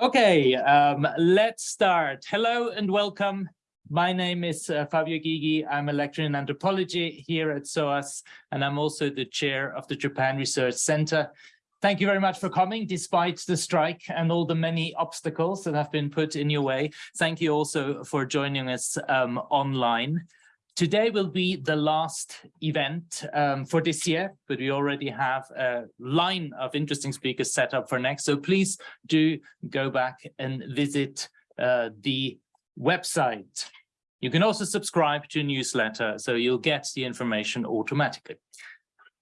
Okay, um, let's start. Hello and welcome. My name is uh, Fabio Gygi. I'm a lecturer in anthropology here at SOAS, and I'm also the chair of the Japan Research Center. Thank you very much for coming, despite the strike and all the many obstacles that have been put in your way. Thank you also for joining us um, online. Today will be the last event um, for this year, but we already have a line of interesting speakers set up for next. So please do go back and visit uh, the website. You can also subscribe to a newsletter, so you'll get the information automatically.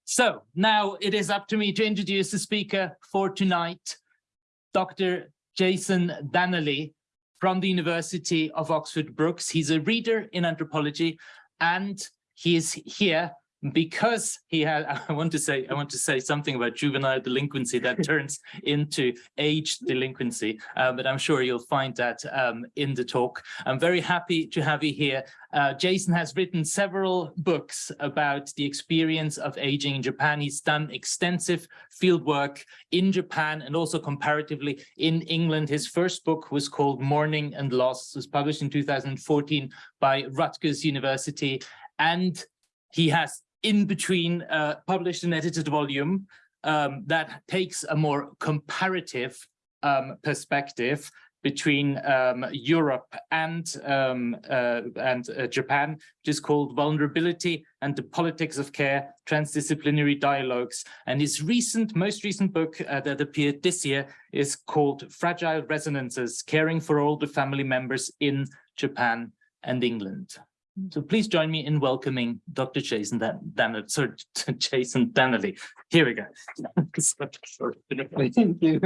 So now it is up to me to introduce the speaker for tonight, Dr. Jason Danely from the University of Oxford Brookes. He's a reader in anthropology and he is here because he had i want to say i want to say something about juvenile delinquency that turns into age delinquency uh, but i'm sure you'll find that um, in the talk. I'm very happy to have you here. Uh, jason has written several books about the experience of aging in japan. He's done extensive field work in japan and also comparatively in england. His first book was called mourning and loss. It was published in 2014 by rutgers university. And he has in between uh, published and edited volume um, that takes a more comparative um, perspective between um, Europe and um, uh, and uh, Japan, which is called Vulnerability and the Politics of Care, Transdisciplinary Dialogues. And his recent, most recent book uh, that appeared this year is called Fragile Resonances, Caring for Older Family Members in Japan and England. So please join me in welcoming Dr. Jason Dan, Dan sorry, Jason Danely. Here we go. Thank you.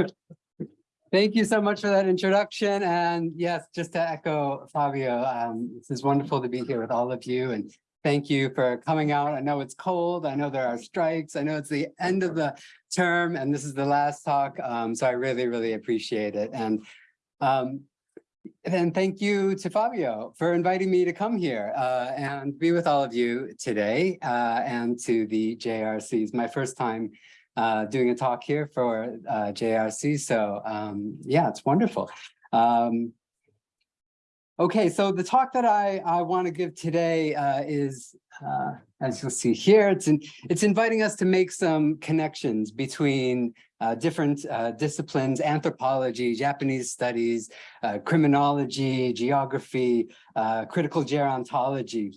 Thank you so much for that introduction. And yes, just to echo Fabio, um, this is wonderful to be here with all of you. And thank you for coming out. I know it's cold. I know there are strikes. I know it's the end of the term and this is the last talk. Um, so I really, really appreciate it. And um, and thank you to Fabio for inviting me to come here uh, and be with all of you today uh, and to the JRCs. My first time uh, doing a talk here for uh, JRC. So um, yeah, it's wonderful. Um, okay, so the talk that I, I want to give today uh, is, uh, as you'll see here, it's, in, it's inviting us to make some connections between uh, different uh, disciplines, anthropology, Japanese studies, uh, criminology, geography, uh, critical gerontology.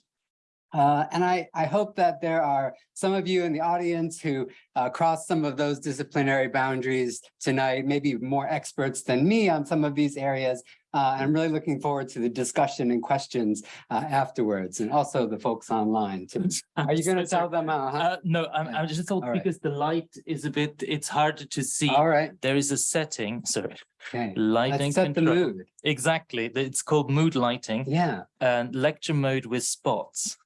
Uh, and I, I hope that there are some of you in the audience who uh, cross some of those disciplinary boundaries tonight, maybe more experts than me on some of these areas, uh, I'm really looking forward to the discussion and questions uh, afterwards, and also the folks online. Too. Are you going to tell them? Uh, huh? Uh, no, I'm, I'm just told because the light is a bit, it's harder to see. All right. There is a setting, sorry. Okay. Lighting Let's set control. the mood. Exactly. It's called mood lighting Yeah. and lecture mode with spots.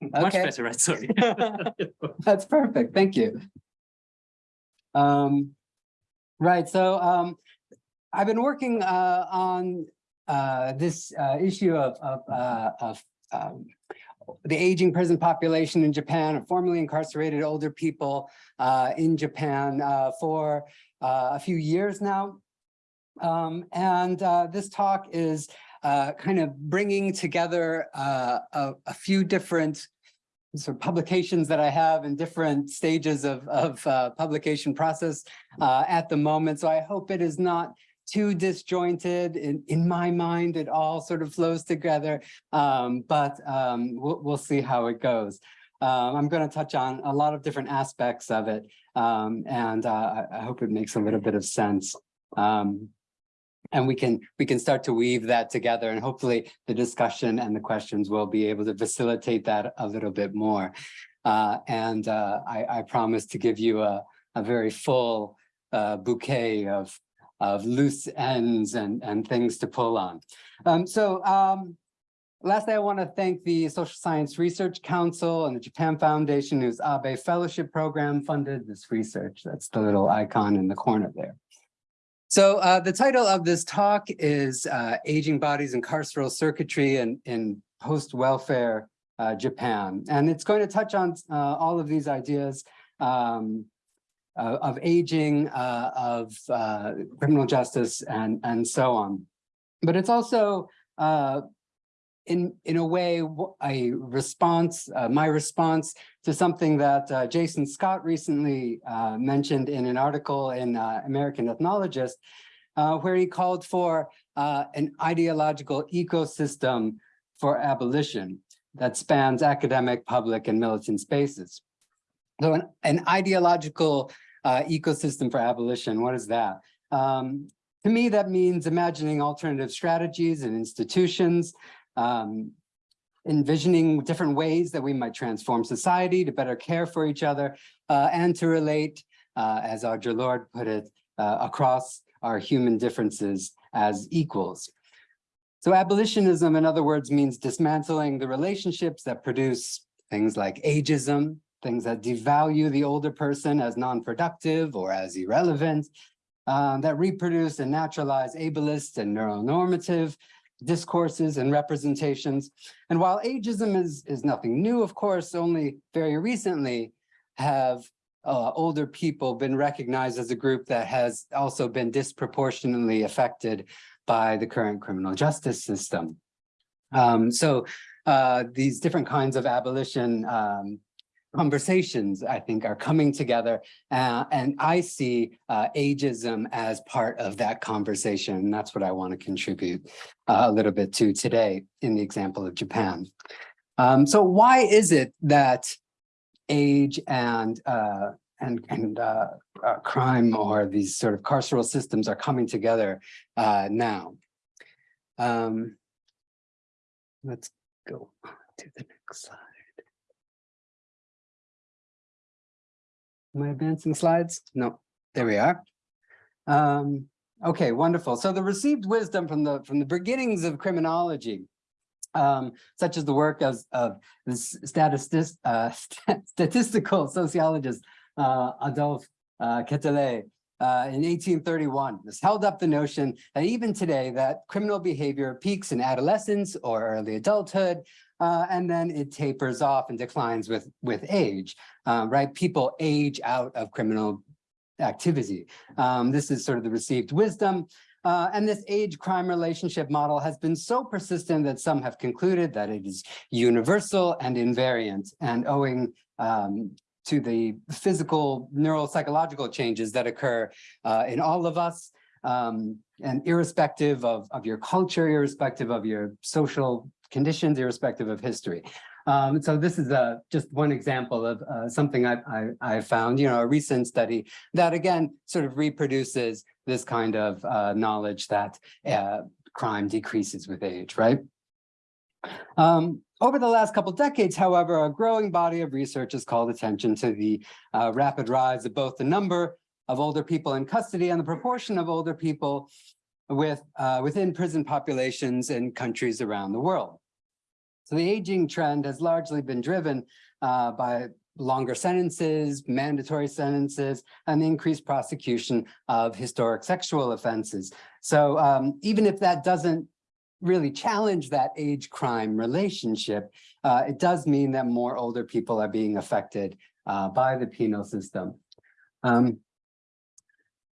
Much Okay. better, right? Sorry. That's perfect. Thank you. Um, right. So um, I've been working uh, on uh, this uh, issue of, of, uh, of um, the aging prison population in Japan, of formerly incarcerated older people uh, in Japan uh, for uh, a few years now. Um, and uh, this talk is uh, kind of bringing together uh, a, a few different sort of publications that I have in different stages of, of uh, publication process uh, at the moment. So I hope it is not too disjointed. In, in my mind, it all sort of flows together, um, but um, we'll, we'll see how it goes. Um, I'm going to touch on a lot of different aspects of it, um, and uh, I, hope it makes a little bit of sense. Um, and we can we can start to weave that together and hopefully the discussion and the questions will be able to facilitate that a little bit more. Uh, and uh, I, I promise to give you a, a very full uh, bouquet of, of loose ends and, and things to pull on. Um, so um, lastly, I want to thank the Social Science Research Council and the Japan Foundation, whose Abe Fellowship Program funded this research. That's the little icon in the corner there. So uh, the title of this talk is uh, Aging Bodies and Carceral Circuitry in, in Post-Welfare uh, Japan. And it's going to touch on uh, all of these ideas um, uh, of aging, uh, of criminal justice and, and so on. But it's also in, in a way, a response, uh, my response to something that uh, Jason Scott recently uh, mentioned in an article in uh, American Ethnologist, uh, where he called for uh, an ideological ecosystem for abolition that spans academic, public, and militant spaces. So an, an ideological ecosystem for abolition, what is that? Um, to me, that means imagining alternative strategies and institutions, um, envisioning different ways that we might transform society to better care for each other uh, and to relate, uh, as Audre Lorde put it, uh, across our human differences as equals. So abolitionism, in other words, means dismantling the relationships that produce things like ageism, things that devalue the older person as non-productive or as irrelevant, uh, that reproduce and naturalize ableist and neuronormative discourses and representations. And while ageism is, is nothing new, of course, only very recently have uh, older people been recognized as a group that has also been disproportionately affected by the current criminal justice system. Um, so uh, these different kinds of abolition um, conversations, I think, are coming together. uh, and I see uh, ageism as part of that conversation. And that's what I want to contribute uh, a little bit to today in the example of Japan. Um, so why is it that age and uh, and and uh, uh, crime or these sort of carceral systems are coming together now? Um, let's go to the next slide. Am I advancing slides? No, there we are. Um, okay, wonderful. So the received wisdom from the from the beginnings of criminology, um, such as the work of, of this statistic, uh, statistical sociologist uh, Adolphe uh, Quetelet uh, in 1831, has held up the notion that even today that criminal behavior peaks in adolescence or early adulthood, uh, and then it tapers off and declines with, with age, uh, right? People age out of criminal activity. Um, this is sort of the received wisdom. Uh, and this age crime relationship model has been so persistent that some have concluded that it is universal and invariant and owing um, to the physical neuropsychological changes that occur uh, in all of us um, and irrespective of, of your culture, irrespective of your social conditions, irrespective of history. Um, so this is a, just one example of uh, something I, I, I found, you know, a recent study that again sort of reproduces this kind of uh, knowledge that uh, crime decreases with age, right? Um, over the last couple decades, however, a growing body of research has called attention to the uh, rapid rise of both the number of older people in custody and the proportion of older people with uh, within prison populations in countries around the world. So the aging trend has largely been driven uh, by longer sentences, mandatory sentences, and the increased prosecution of historic sexual offenses. So um, even if that doesn't really challenge that age crime relationship, uh, it does mean that more older people are being affected uh, by the penal system. Um,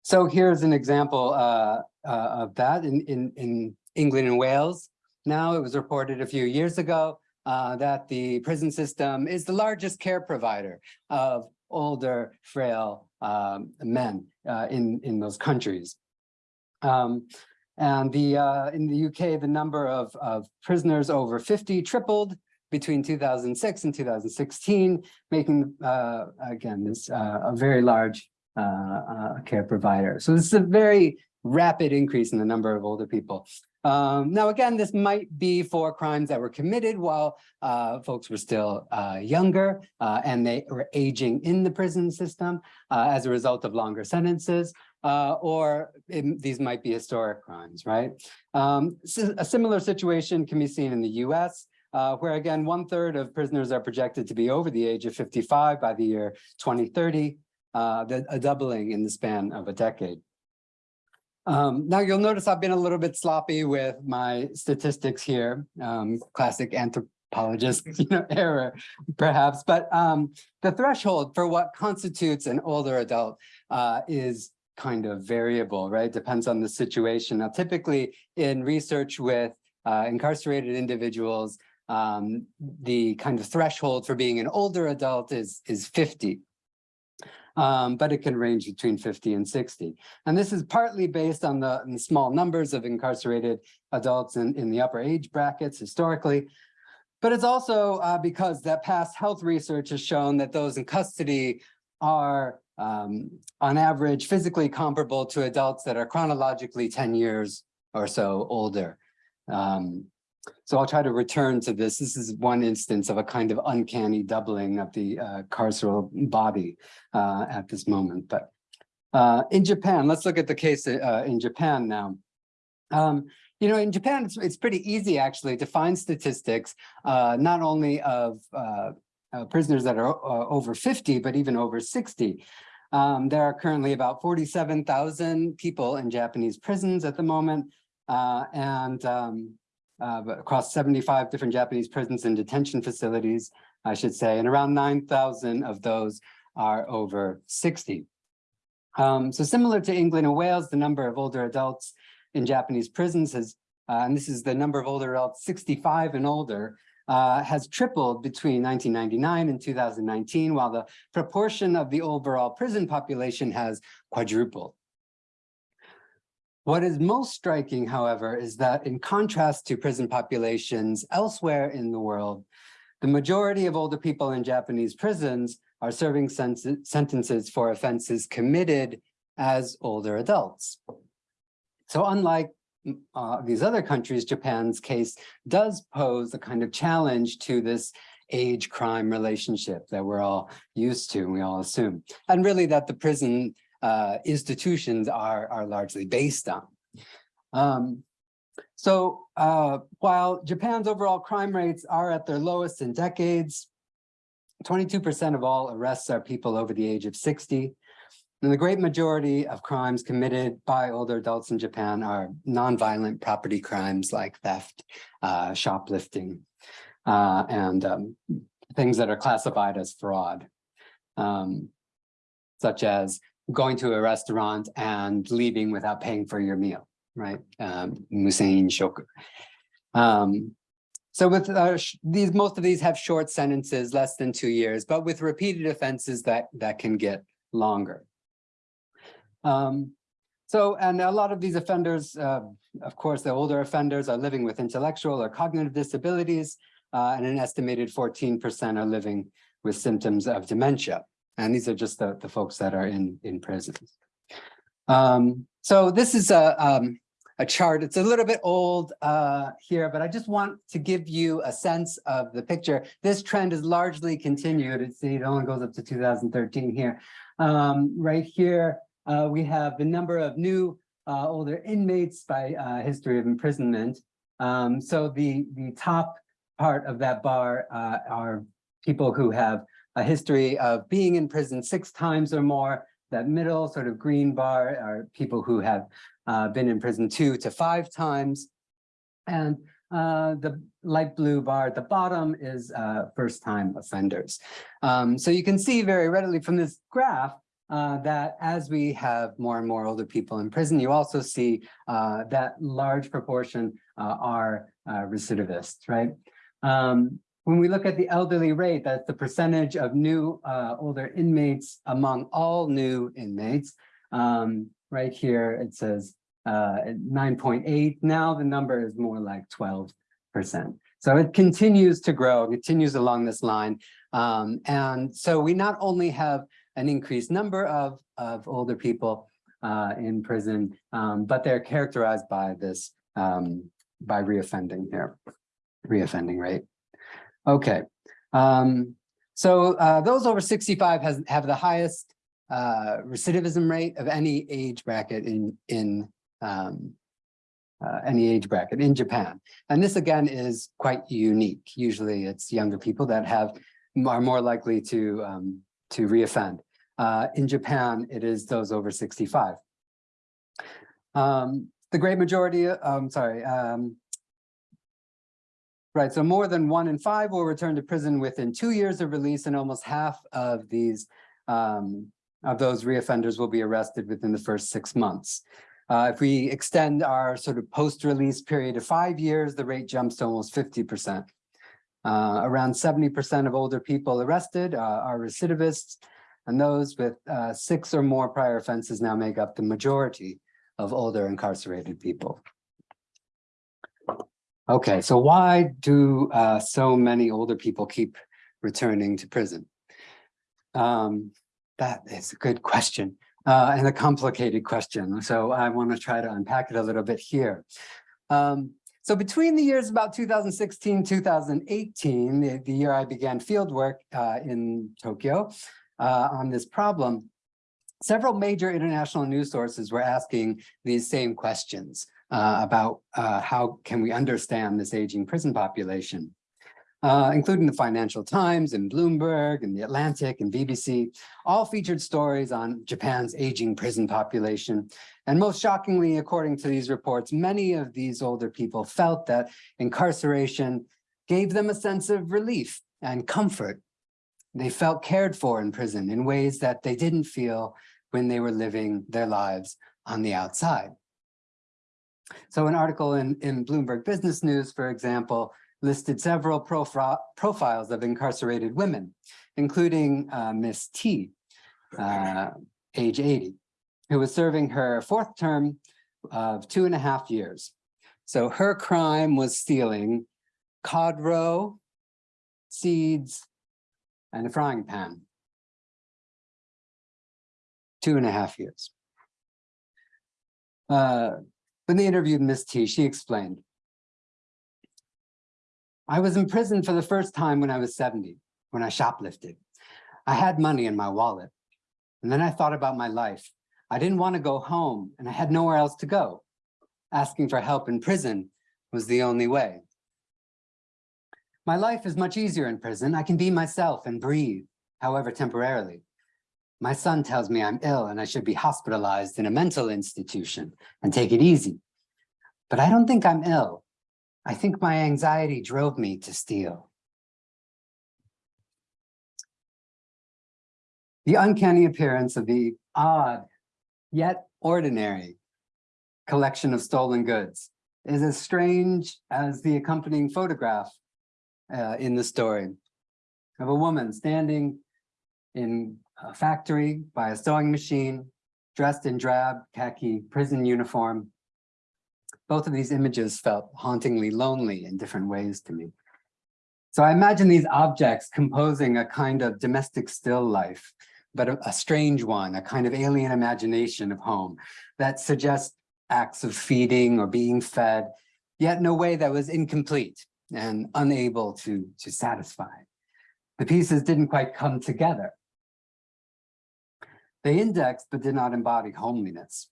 so here's an example uh, uh, of that in, in, in England and Wales. Now, it was reported a few years ago uh, that the prison system is the largest care provider of older, frail um, men uh, in, in those countries. Um, and the uh, in the UK, the number of, of prisoners over 50 tripled between 2006 and 2016, making, uh, again, this uh, a very large uh, uh, care provider. So this is a very rapid increase in the number of older people. Um, now, again, this might be for crimes that were committed while uh, folks were still uh, younger uh, and they were aging in the prison system uh, as a result of longer sentences, uh, or it, these might be historic crimes, right? Um, a similar situation can be seen in the US, uh, where again, one third of prisoners are projected to be over the age of 55 by the year 2030, the, a doubling in the span of a decade. Um, now you'll notice I've been a little bit sloppy with my statistics here, um, classic anthropologist you know, error perhaps, but um, the threshold for what constitutes an older adult uh, is kind of variable, right? Depends on the situation. Now, typically in research with uh, incarcerated individuals, um, the kind of threshold for being an older adult is, is 50. Um, but it can range between 50 and 60. And this is partly based on the, on the small numbers of incarcerated adults in, in the upper age brackets historically. But it's also uh, because that past health research has shown that those in custody are um, on average physically comparable to adults that are chronologically 10 years or so older. Um, so I'll try to return to this. This is one instance of a kind of uncanny doubling of the uh, carceral body uh, at this moment. But uh, in Japan, let's look at the case uh, in Japan now. Um, you know, in Japan, it's, it's pretty easy actually to find statistics, uh, not only of uh, prisoners that are uh, over 50, but even over 60. Um, there are currently about 47,000 people in Japanese prisons at the moment. Uh, and um, uh, across 75 different Japanese prisons and detention facilities, I should say, and around 9,000 of those are over 60. Um, so similar to England and Wales, the number of older adults in Japanese prisons has, uh, and this is the number of older adults 65 and older, uh, has tripled between 1999 and 2019, while the proportion of the overall prison population has quadrupled. What is most striking, however, is that in contrast to prison populations elsewhere in the world, the majority of older people in Japanese prisons are serving sentences for offenses committed as older adults. So unlike uh, these other countries, Japan's case does pose a kind of challenge to this age crime relationship that we're all used to, and we all assume. And really that the prison uh, institutions are, are largely based on. Um, so uh, while Japan's overall crime rates are at their lowest in decades, 22% of all arrests are people over the age of 60. And the great majority of crimes committed by older adults in Japan are nonviolent property crimes like theft, uh, shoplifting, uh, and um, things that are classified as fraud, um, such as going to a restaurant and leaving without paying for your meal, right? Um, shoku. Um, so with uh, these, most of these have short sentences, less than two years, but with repeated offenses that that can get longer. Um, so, and a lot of these offenders, uh, of course, the older offenders are living with intellectual or cognitive disabilities, uh, and an estimated 14% are living with symptoms of dementia. And these are just the, the folks that are in, in prisons. Um, so this is a, um, a chart. It's a little bit old uh, here, but I just want to give you a sense of the picture. This trend is largely continued. It's, it only goes up to 2013 here. Um, right here, uh, we have the number of new uh, older inmates by uh, history of imprisonment. Um, so the, the top part of that bar uh, are people who have a history of being in prison six times or more. That middle sort of green bar are people who have uh, been in prison two to five times. And uh, the light blue bar at the bottom is uh, first time offenders. Um, so you can see very readily from this graph uh, that as we have more and more older people in prison, you also see uh, that large proportion uh, are uh, recidivists, right? Um, when we look at the elderly rate, that's the percentage of new uh, older inmates among all new inmates. Um, right here, it says uh, 9.8. Now the number is more like 12%. So it continues to grow, continues along this line. Um, and so we not only have an increased number of, of older people uh, in prison, um, but they're characterized by this, um, by reoffending here, reoffending rate. Okay, um, so uh, those over 65 has, have the highest uh, recidivism rate of any age bracket in, in um, uh, any age bracket in Japan. And this again is quite unique. Usually it's younger people that have are more likely to um, to reoffend. Uh, in Japan, it is those over 65. Um, the great majority, um, sorry, um, Right, so more than one in five will return to prison within two years of release and almost half of these um, of those reoffenders will be arrested within the first six months. Uh, if we extend our sort of post-release period to five years, the rate jumps to almost 50%. Uh, around 70% of older people arrested uh, are recidivists, and those with uh, six or more prior offenses now make up the majority of older incarcerated people. Okay, so why do uh, so many older people keep returning to prison? Um, that is a good question uh, and a complicated question. So I want to try to unpack it a little bit here. Um, so between the years about 2016, 2018, the, the year I began field work uh, in Tokyo uh, on this problem, several major international news sources were asking these same questions uh, about uh, how can we understand this aging prison population, uh, including the Financial Times and Bloomberg and the Atlantic and BBC, all featured stories on Japan's aging prison population. And most shockingly, according to these reports, many of these older people felt that incarceration gave them a sense of relief and comfort. They felt cared for in prison in ways that they didn't feel when they were living their lives on the outside. So an article in, in Bloomberg Business News, for example, listed several profi profiles of incarcerated women, including uh, Miss T, uh, age 80, who was serving her fourth term of two and a half years. So her crime was stealing cod seeds, and a frying pan. Two and a half years. Uh, when they interviewed Miss T, she explained, I was in prison for the first time when I was 70, when I shoplifted. I had money in my wallet. And then I thought about my life. I didn't want to go home and I had nowhere else to go. Asking for help in prison was the only way. My life is much easier in prison. I can be myself and breathe, however temporarily. My son tells me I'm ill and I should be hospitalized in a mental institution and take it easy. But I don't think I'm ill. I think my anxiety drove me to steal. The uncanny appearance of the odd, yet ordinary collection of stolen goods is as strange as the accompanying photograph uh, in the story of a woman standing in a factory by a sewing machine, dressed in drab khaki prison uniform, both of these images felt hauntingly lonely in different ways to me. So I imagine these objects composing a kind of domestic still life, but a, a strange one, a kind of alien imagination of home that suggests acts of feeding or being fed, yet in a way that was incomplete and unable to, to satisfy. The pieces didn't quite come together. They indexed but did not embody homeliness.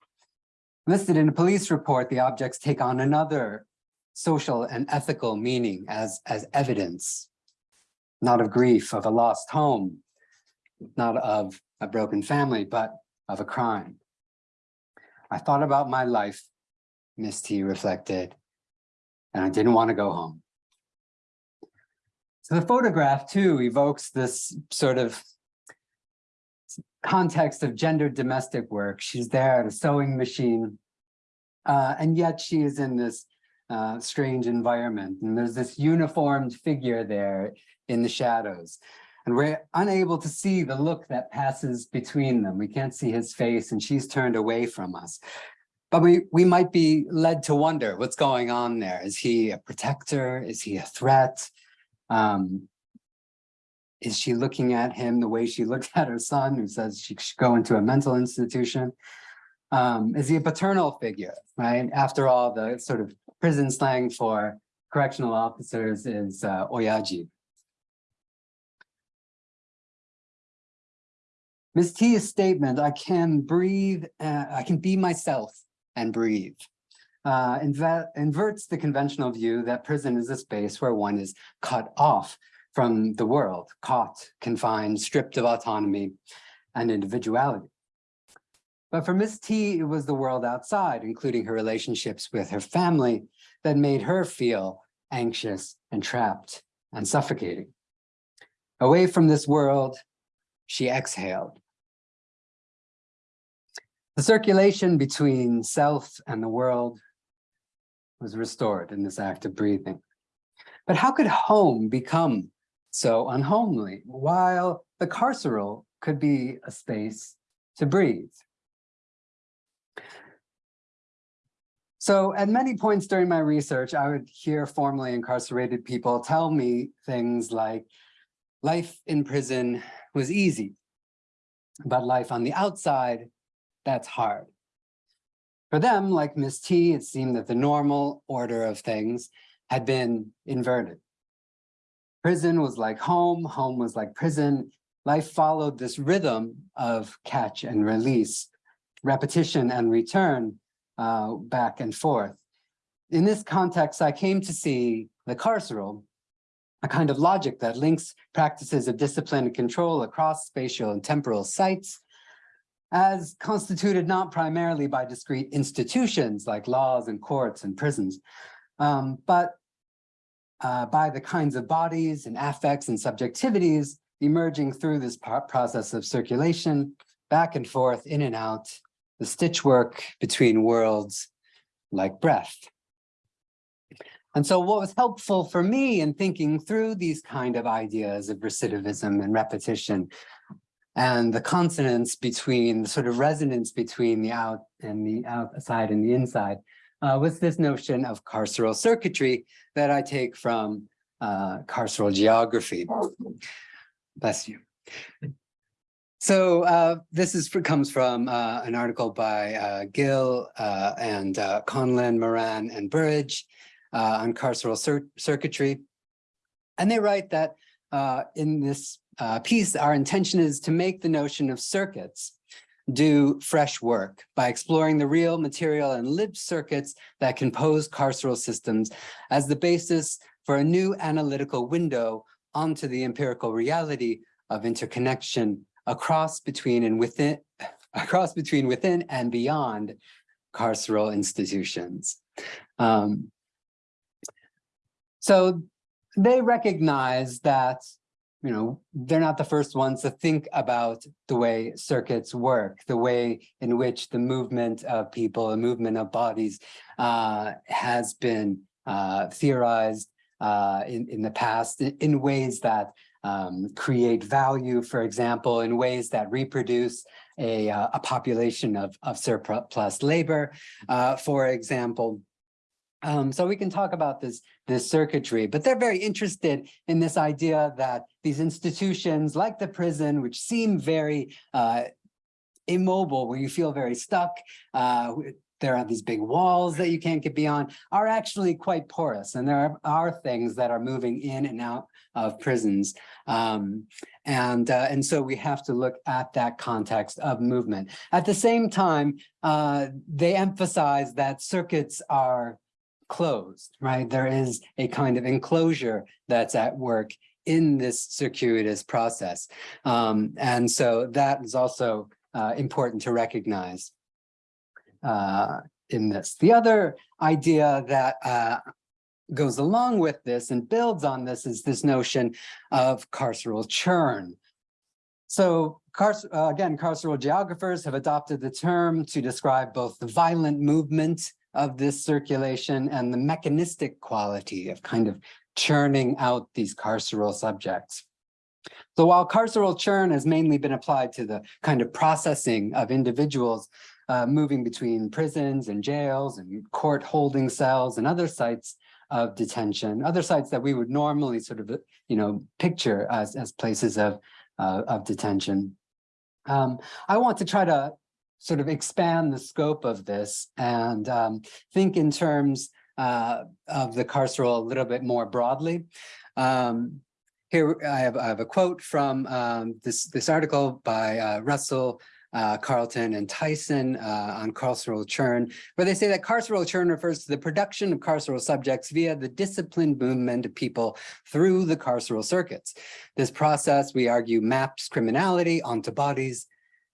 Listed in a police report, the objects take on another social and ethical meaning as, as evidence, not of grief, of a lost home, not of a broken family, but of a crime. I thought about my life, Miss T reflected, and I didn't want to go home. So the photograph too evokes this sort of context of gendered domestic work. She's there at a sewing machine, uh, and yet she is in this uh, strange environment. And there's this uniformed figure there in the shadows. And we're unable to see the look that passes between them. We can't see his face and she's turned away from us. But we, we might be led to wonder what's going on there. Is he a protector? Is he a threat? Um, is she looking at him the way she looked at her son who says she should go into a mental institution? Um, is he a paternal figure, right? After all, the sort of prison slang for correctional officers is uh, oyaji. Ms. T's statement, I can breathe, uh, I can be myself and breathe, uh, inverts the conventional view that prison is a space where one is cut off from the world, caught, confined, stripped of autonomy and individuality. But for Miss T, it was the world outside, including her relationships with her family, that made her feel anxious, and trapped and suffocating. Away from this world, she exhaled. The circulation between self and the world was restored in this act of breathing. But how could home become so unhomely while the carceral could be a space to breathe? So at many points during my research, I would hear formerly incarcerated people tell me things like, life in prison was easy, but life on the outside, that's hard. For them, like Miss T, it seemed that the normal order of things had been inverted. Prison was like home, home was like prison. Life followed this rhythm of catch and release, repetition and return, uh, back and forth. In this context, I came to see the carceral, a kind of logic that links practices of discipline and control across spatial and temporal sites as constituted not primarily by discrete institutions like laws and courts and prisons, um, but uh, by the kinds of bodies and affects and subjectivities emerging through this process of circulation, back and forth, in and out, the stitchwork between worlds like breath. And so what was helpful for me in thinking through these kind of ideas of recidivism and repetition and the consonance between the sort of resonance between the out and the outside and the inside uh, was this notion of carceral circuitry that I take from uh, carceral geography. Bless you. So uh, this is comes from uh, an article by uh, Gill uh, and uh, Conlon, Moran, and Burridge on carceral cir circuitry. And they write that in this piece, our intention is to make the notion of circuits do fresh work by exploring the real material and lived circuits that compose carceral systems as the basis for a new analytical window onto the empirical reality of interconnection across between and within across between within and beyond carceral institutions. Um, so they recognize that you know, they're not the first ones to think about the way circuits work, the way in which the movement of people, the movement of bodies uh, has been uh, theorized uh, in, in the past in, ways that um, create value, for example, in ways that reproduce a, uh, a population of, of surplus labor, uh, for example. Um, so we can talk about this, this circuitry, but they're very interested in this idea that these institutions like the prison, which seem very uh, immobile, where you feel very stuck, uh, there are these big walls that you can't get beyond, are actually quite porous. And there are, are things that are moving in and out of prisons. Um, and, uh, and so we have to look at that context of movement. At the same time, uh, they emphasize that circuits are closed, right? There is a kind of enclosure that's at work in this circuitous process. Um, and so that is also uh, important to recognize uh, in this. The other idea that uh, goes along with this and builds on this is this notion of carceral churn. So uh, again, carceral geographers have adopted the term to describe both the violent movement of this circulation and the mechanistic quality of kind of churning out these carceral subjects. So while carceral churn has mainly been applied to the kind of processing of individuals uh, moving between prisons and jails and court holding cells and other sites of detention, other sites that we would normally sort of, you know, picture as, as places of, uh, of detention. Um, I want to try to sort of expand the scope of this and um, think in terms uh, of the carceral a little bit more broadly. Um, here I have, I have, a quote from um, this, this article by uh, Russell uh, Carlton and Tyson uh, on carceral churn, where they say that carceral churn refers to the production of carceral subjects via the disciplined movement of people through the carceral circuits. This process, we argue, maps criminality onto bodies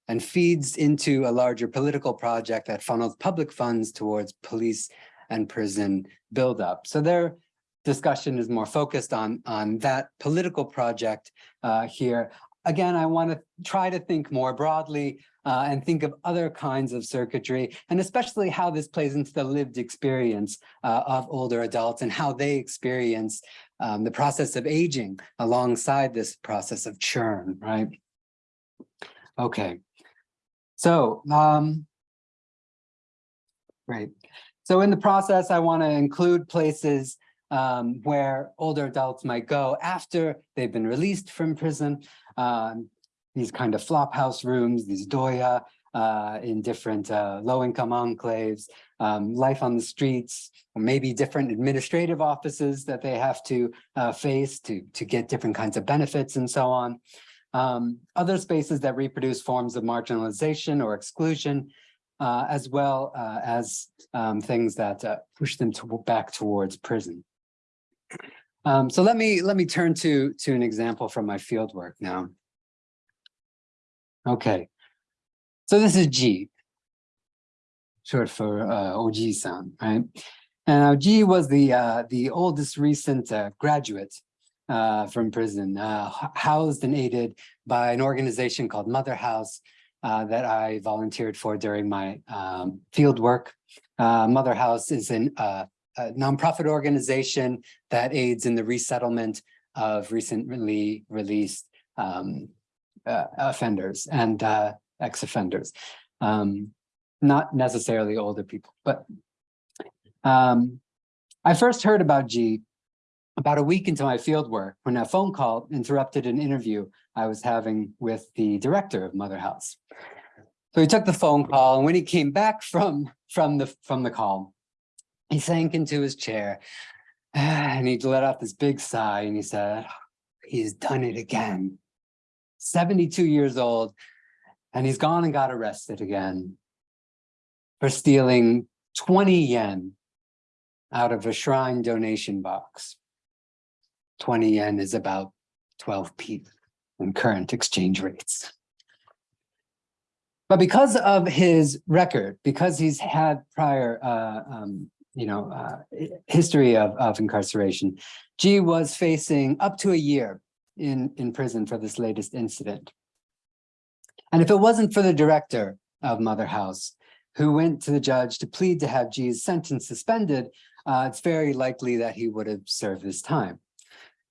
and feeds into a larger political project that funnels public funds towards police and prison buildup. So they're discussion is more focused on, on that political project uh, here. Again, I want to try to think more broadly uh, and think of other kinds of circuitry, and especially how this plays into the lived experience uh, of older adults and how they experience um, the process of aging alongside this process of churn, right? Okay, so, um, right. So in the process, I want to include places um, where older adults might go after they've been released from prison. Um, these kind of flop house rooms, these doya uh, in different uh, low-income enclaves, um, life on the streets, or maybe different administrative offices that they have to uh, face to, to get different kinds of benefits and so on. Um, other spaces that reproduce forms of marginalization or exclusion, uh, as well uh, as um, things that uh, push them to back towards prison. Um, so let me let me turn to to an example from my field work now. Okay, so this is G, short for uh, Oji-san, right? And G was the uh, the oldest recent uh, graduate uh, from prison, uh, housed and aided by an organization called Mother House uh, that I volunteered for during my um, field work. Uh, Mother House is an, uh, a nonprofit organization that aids in the resettlement of recently released um, uh, offenders and ex-offenders. Um, not necessarily older people, but um, I first heard about G about a week into my field work when a phone call interrupted an interview I was having with the director of Mother House. So he took the phone call and when he came back from, from, the, from the call, he sank into his chair and he let out this big sigh and he said, he's done it again. 72 years old and he's gone and got arrested again for stealing 20 yen out of a shrine donation box. 20 yen is about 12p in current exchange rates. But because of his record, because he's had prior, uh, um, you know, uh, history of, of incarceration, G was facing up to a year in, in prison for this latest incident. And if it wasn't for the director of Mother House, who went to the judge to plead to have G's sentence suspended, uh, it's very likely that he would have served his time.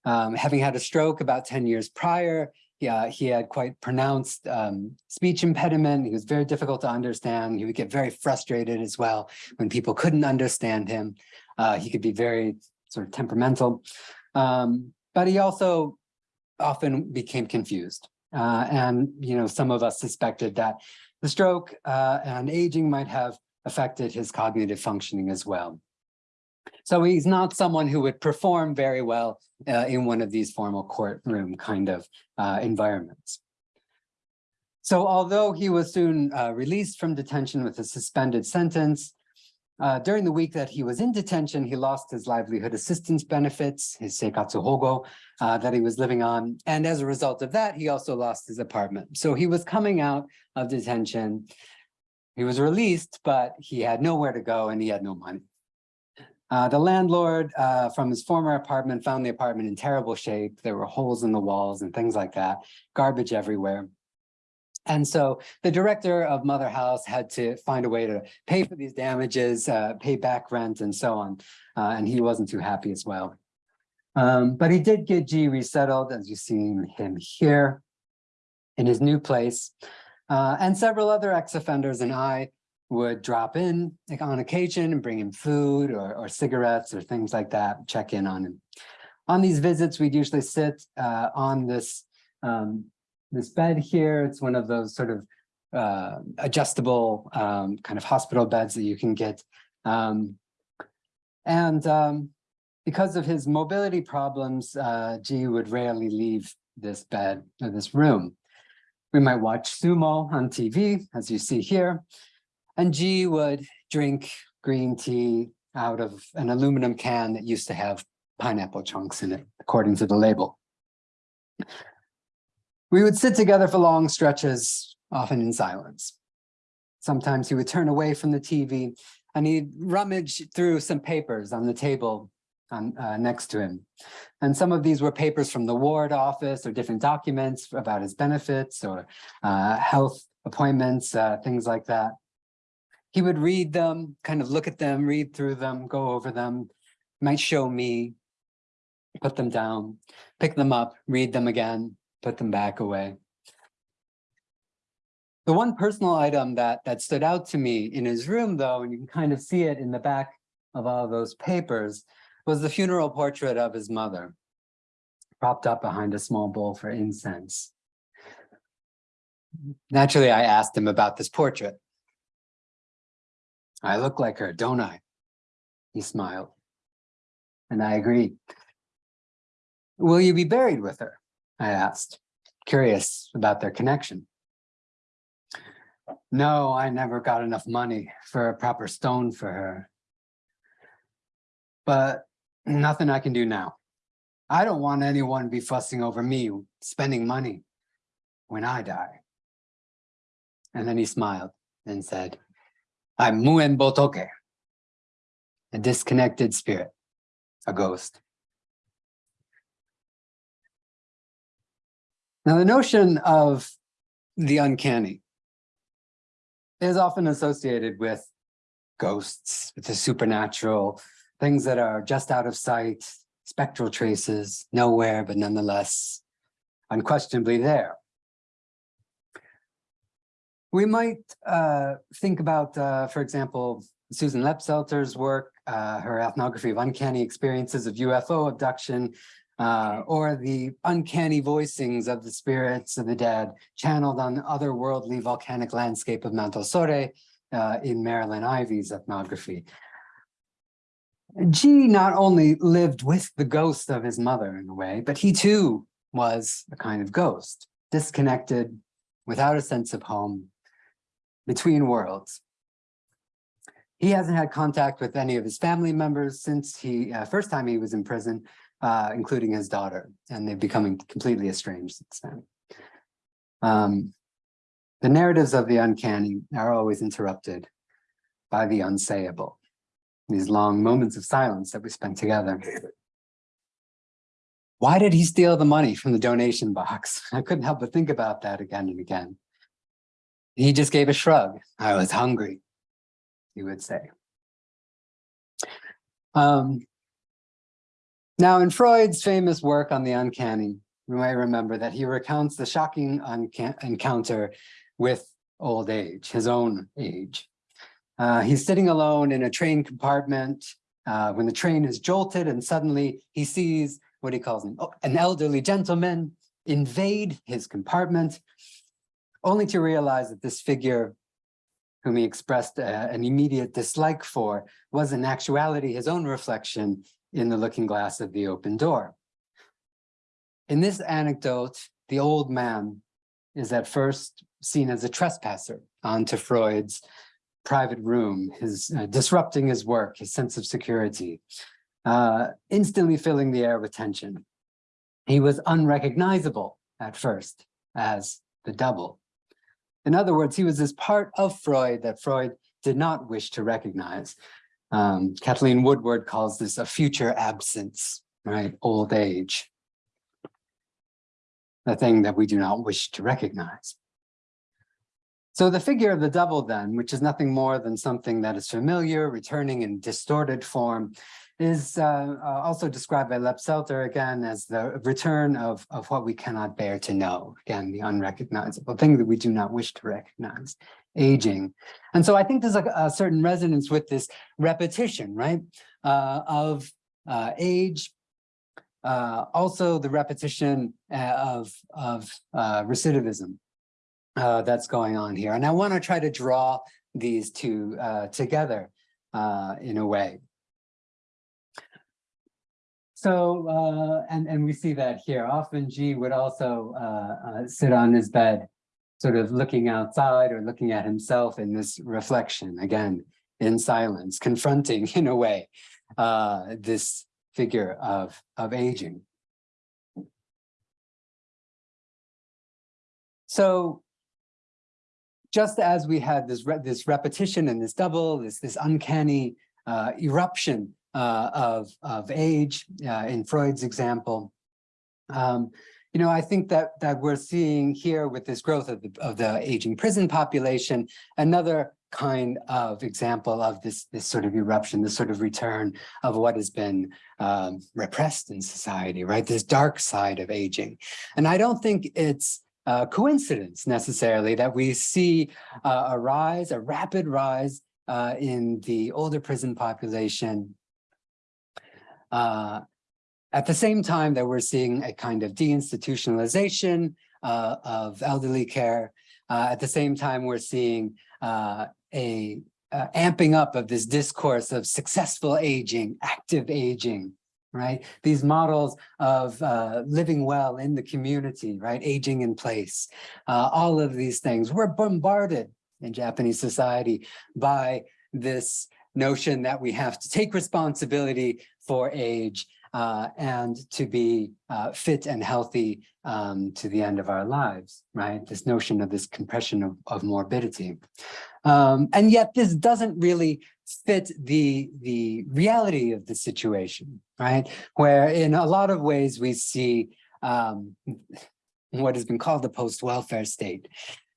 Um, having had a stroke about 10 years prior, yeah, he had quite pronounced um, speech impediment. He was very difficult to understand. He would get very frustrated as well when people couldn't understand him. Uh, he could be very sort of temperamental. Um, but he also often became confused. Uh, and, you know, some of us suspected that the stroke uh, and aging might have affected his cognitive functioning as well. So he's not someone who would perform very well uh, in one of these formal courtroom kind of uh, environments. So although he was soon uh, released from detention with a suspended sentence, uh, during the week that he was in detention, he lost his livelihood assistance benefits, his seikatsu hogo uh, that he was living on. And as a result of that, he also lost his apartment. So he was coming out of detention. He was released, but he had nowhere to go and he had no money. Uh, the landlord uh, from his former apartment found the apartment in terrible shape. There were holes in the walls and things like that, garbage everywhere. And so the director of Mother House had to find a way to pay for these damages, uh, pay back rent and so on. Uh, and he wasn't too happy as well. Um, but he did get G resettled, as you see him here in his new place. Uh, and several other ex-offenders and I would drop in like, on occasion and bring him food or, or cigarettes or things like that, check in on him. On these visits, we'd usually sit uh, on this, um, this bed here. It's one of those sort of uh, adjustable um, kind of hospital beds that you can get. Um, and um, because of his mobility problems, uh, G would rarely leave this bed or this room. We might watch sumo on TV, as you see here. And G would drink green tea out of an aluminum can that used to have pineapple chunks in it, according to the label. We would sit together for long stretches, often in silence. Sometimes he would turn away from the TV and he'd rummage through some papers on the table on, uh, next to him. And some of these were papers from the ward office or different documents about his benefits or uh, health appointments, uh, things like that. He would read them, kind of look at them, read through them, go over them, might show me, put them down, pick them up, read them again, put them back away. The one personal item that that stood out to me in his room, though, and you can kind of see it in the back of all those papers, was the funeral portrait of his mother, propped up behind a small bowl for incense. Naturally, I asked him about this portrait. I look like her, don't I? He smiled. And I agreed. Will you be buried with her? I asked, curious about their connection. No, I never got enough money for a proper stone for her. But nothing I can do now. I don't want anyone to be fussing over me spending money when I die. And then he smiled and said, I'm Muen Botoke, a disconnected spirit, a ghost. Now, the notion of the uncanny is often associated with ghosts, with the supernatural, things that are just out of sight, spectral traces, nowhere, but nonetheless unquestionably there. We might uh, think about, uh, for example, Susan Lepselter's work, uh, her ethnography of uncanny experiences of UFO abduction, uh, or the uncanny voicings of the spirits of the dead channeled on the otherworldly volcanic landscape of Mount Osore uh, in Marilyn Ivy's ethnography. G not only lived with the ghost of his mother in a way, but he too was a kind of ghost, disconnected, without a sense of home, between worlds. He hasn't had contact with any of his family members since he uh, first time he was in prison, uh, including his daughter, and they've become completely estranged since then. Um, the narratives of the uncanny are always interrupted by the unsayable, these long moments of silence that we spent together. Why did he steal the money from the donation box? I couldn't help but think about that again and again. He just gave a shrug. I was hungry, he would say. Um, now, in Freud's famous work on the uncanny, you might remember that he recounts the shocking encounter with old age, his own age. Uh, he's sitting alone in a train compartment uh, when the train is jolted and suddenly he sees what he calls an, an elderly gentleman invade his compartment, only to realize that this figure whom he expressed uh, an immediate dislike for was in actuality his own reflection in the looking glass of the open door. In this anecdote, the old man is at first seen as a trespasser onto Freud's private room, his uh, disrupting his work, his sense of security, uh, instantly filling the air with tension. He was unrecognizable at first as the double. In other words, he was this part of Freud that Freud did not wish to recognize. Um, Kathleen Woodward calls this a future absence, right? Old age. The thing that we do not wish to recognize. So the figure of the double then, which is nothing more than something that is familiar, returning in distorted form, is uh, uh, also described by Lepselter again as the return of, of what we cannot bear to know. Again, the unrecognizable thing that we do not wish to recognize aging. And so I think there's a, a certain resonance with this repetition, right, uh, of uh, age, uh, also the repetition uh, of, of recidivism that's going on here. And I want to try to draw these two together in a way. So, and, and we see that here. Often G would also sit on his bed sort of looking outside or looking at himself in this reflection, again, in silence, confronting in a way, uh, this figure of, of aging. So just as we had this, re this repetition and this double, this, this uncanny uh, eruption uh, of, of age uh, in Freud's example. Um, you know, I think that that we're seeing here with this growth of the, of the aging prison population, another kind of example of this, this sort of eruption, this sort of return of what has been um, repressed in society, right? This dark side of aging. And I don't think it's a coincidence necessarily that we see uh, a rise, a rapid rise uh, in the older prison population uh, at the same time that we're seeing a kind of deinstitutionalization uh, of elderly care, uh, at the same time we're seeing uh, a uh, amping up of this discourse of successful aging, active aging, right? These models of uh, living well in the community, right? Aging in place, uh, all of these things. We're bombarded in Japanese society by this notion that we have to take responsibility for age uh, and to be uh, fit and healthy um, to the end of our lives, right? This notion of this compression of, of morbidity. Um, and yet this doesn't really fit the, the reality of the situation, right? Where in a lot of ways we see um, what has been called the post-welfare state,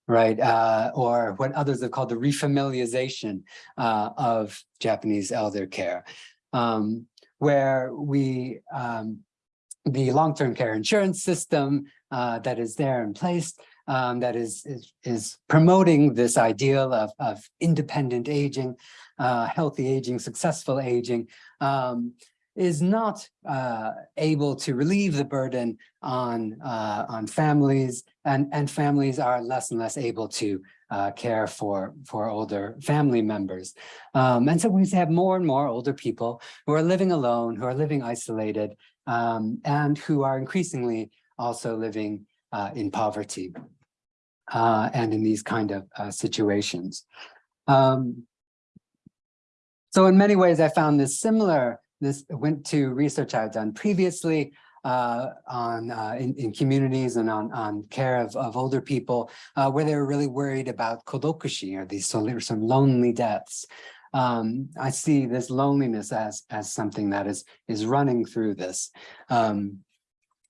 right? Uh, or what others have called the refamiliarization uh, of Japanese elder care. Um, where we, um, the long-term care insurance system uh, that is there in place, um, that is, is, is promoting this ideal of, of independent aging, uh, healthy aging, successful aging, um, is not uh, able to relieve the burden on uh, on families, and and families are less and less able to uh, care for for older family members, um, and so we have more and more older people who are living alone, who are living isolated, um, and who are increasingly also living uh, in poverty uh, and in these kind of uh, situations. Um, so in many ways, I found this similar this went to research I've done previously uh, on uh, in, in, communities and on, on care of, of older people, uh, where they were really worried about kodokushi or these some lonely deaths. Um, I see this loneliness as as something that is is running through this. Um,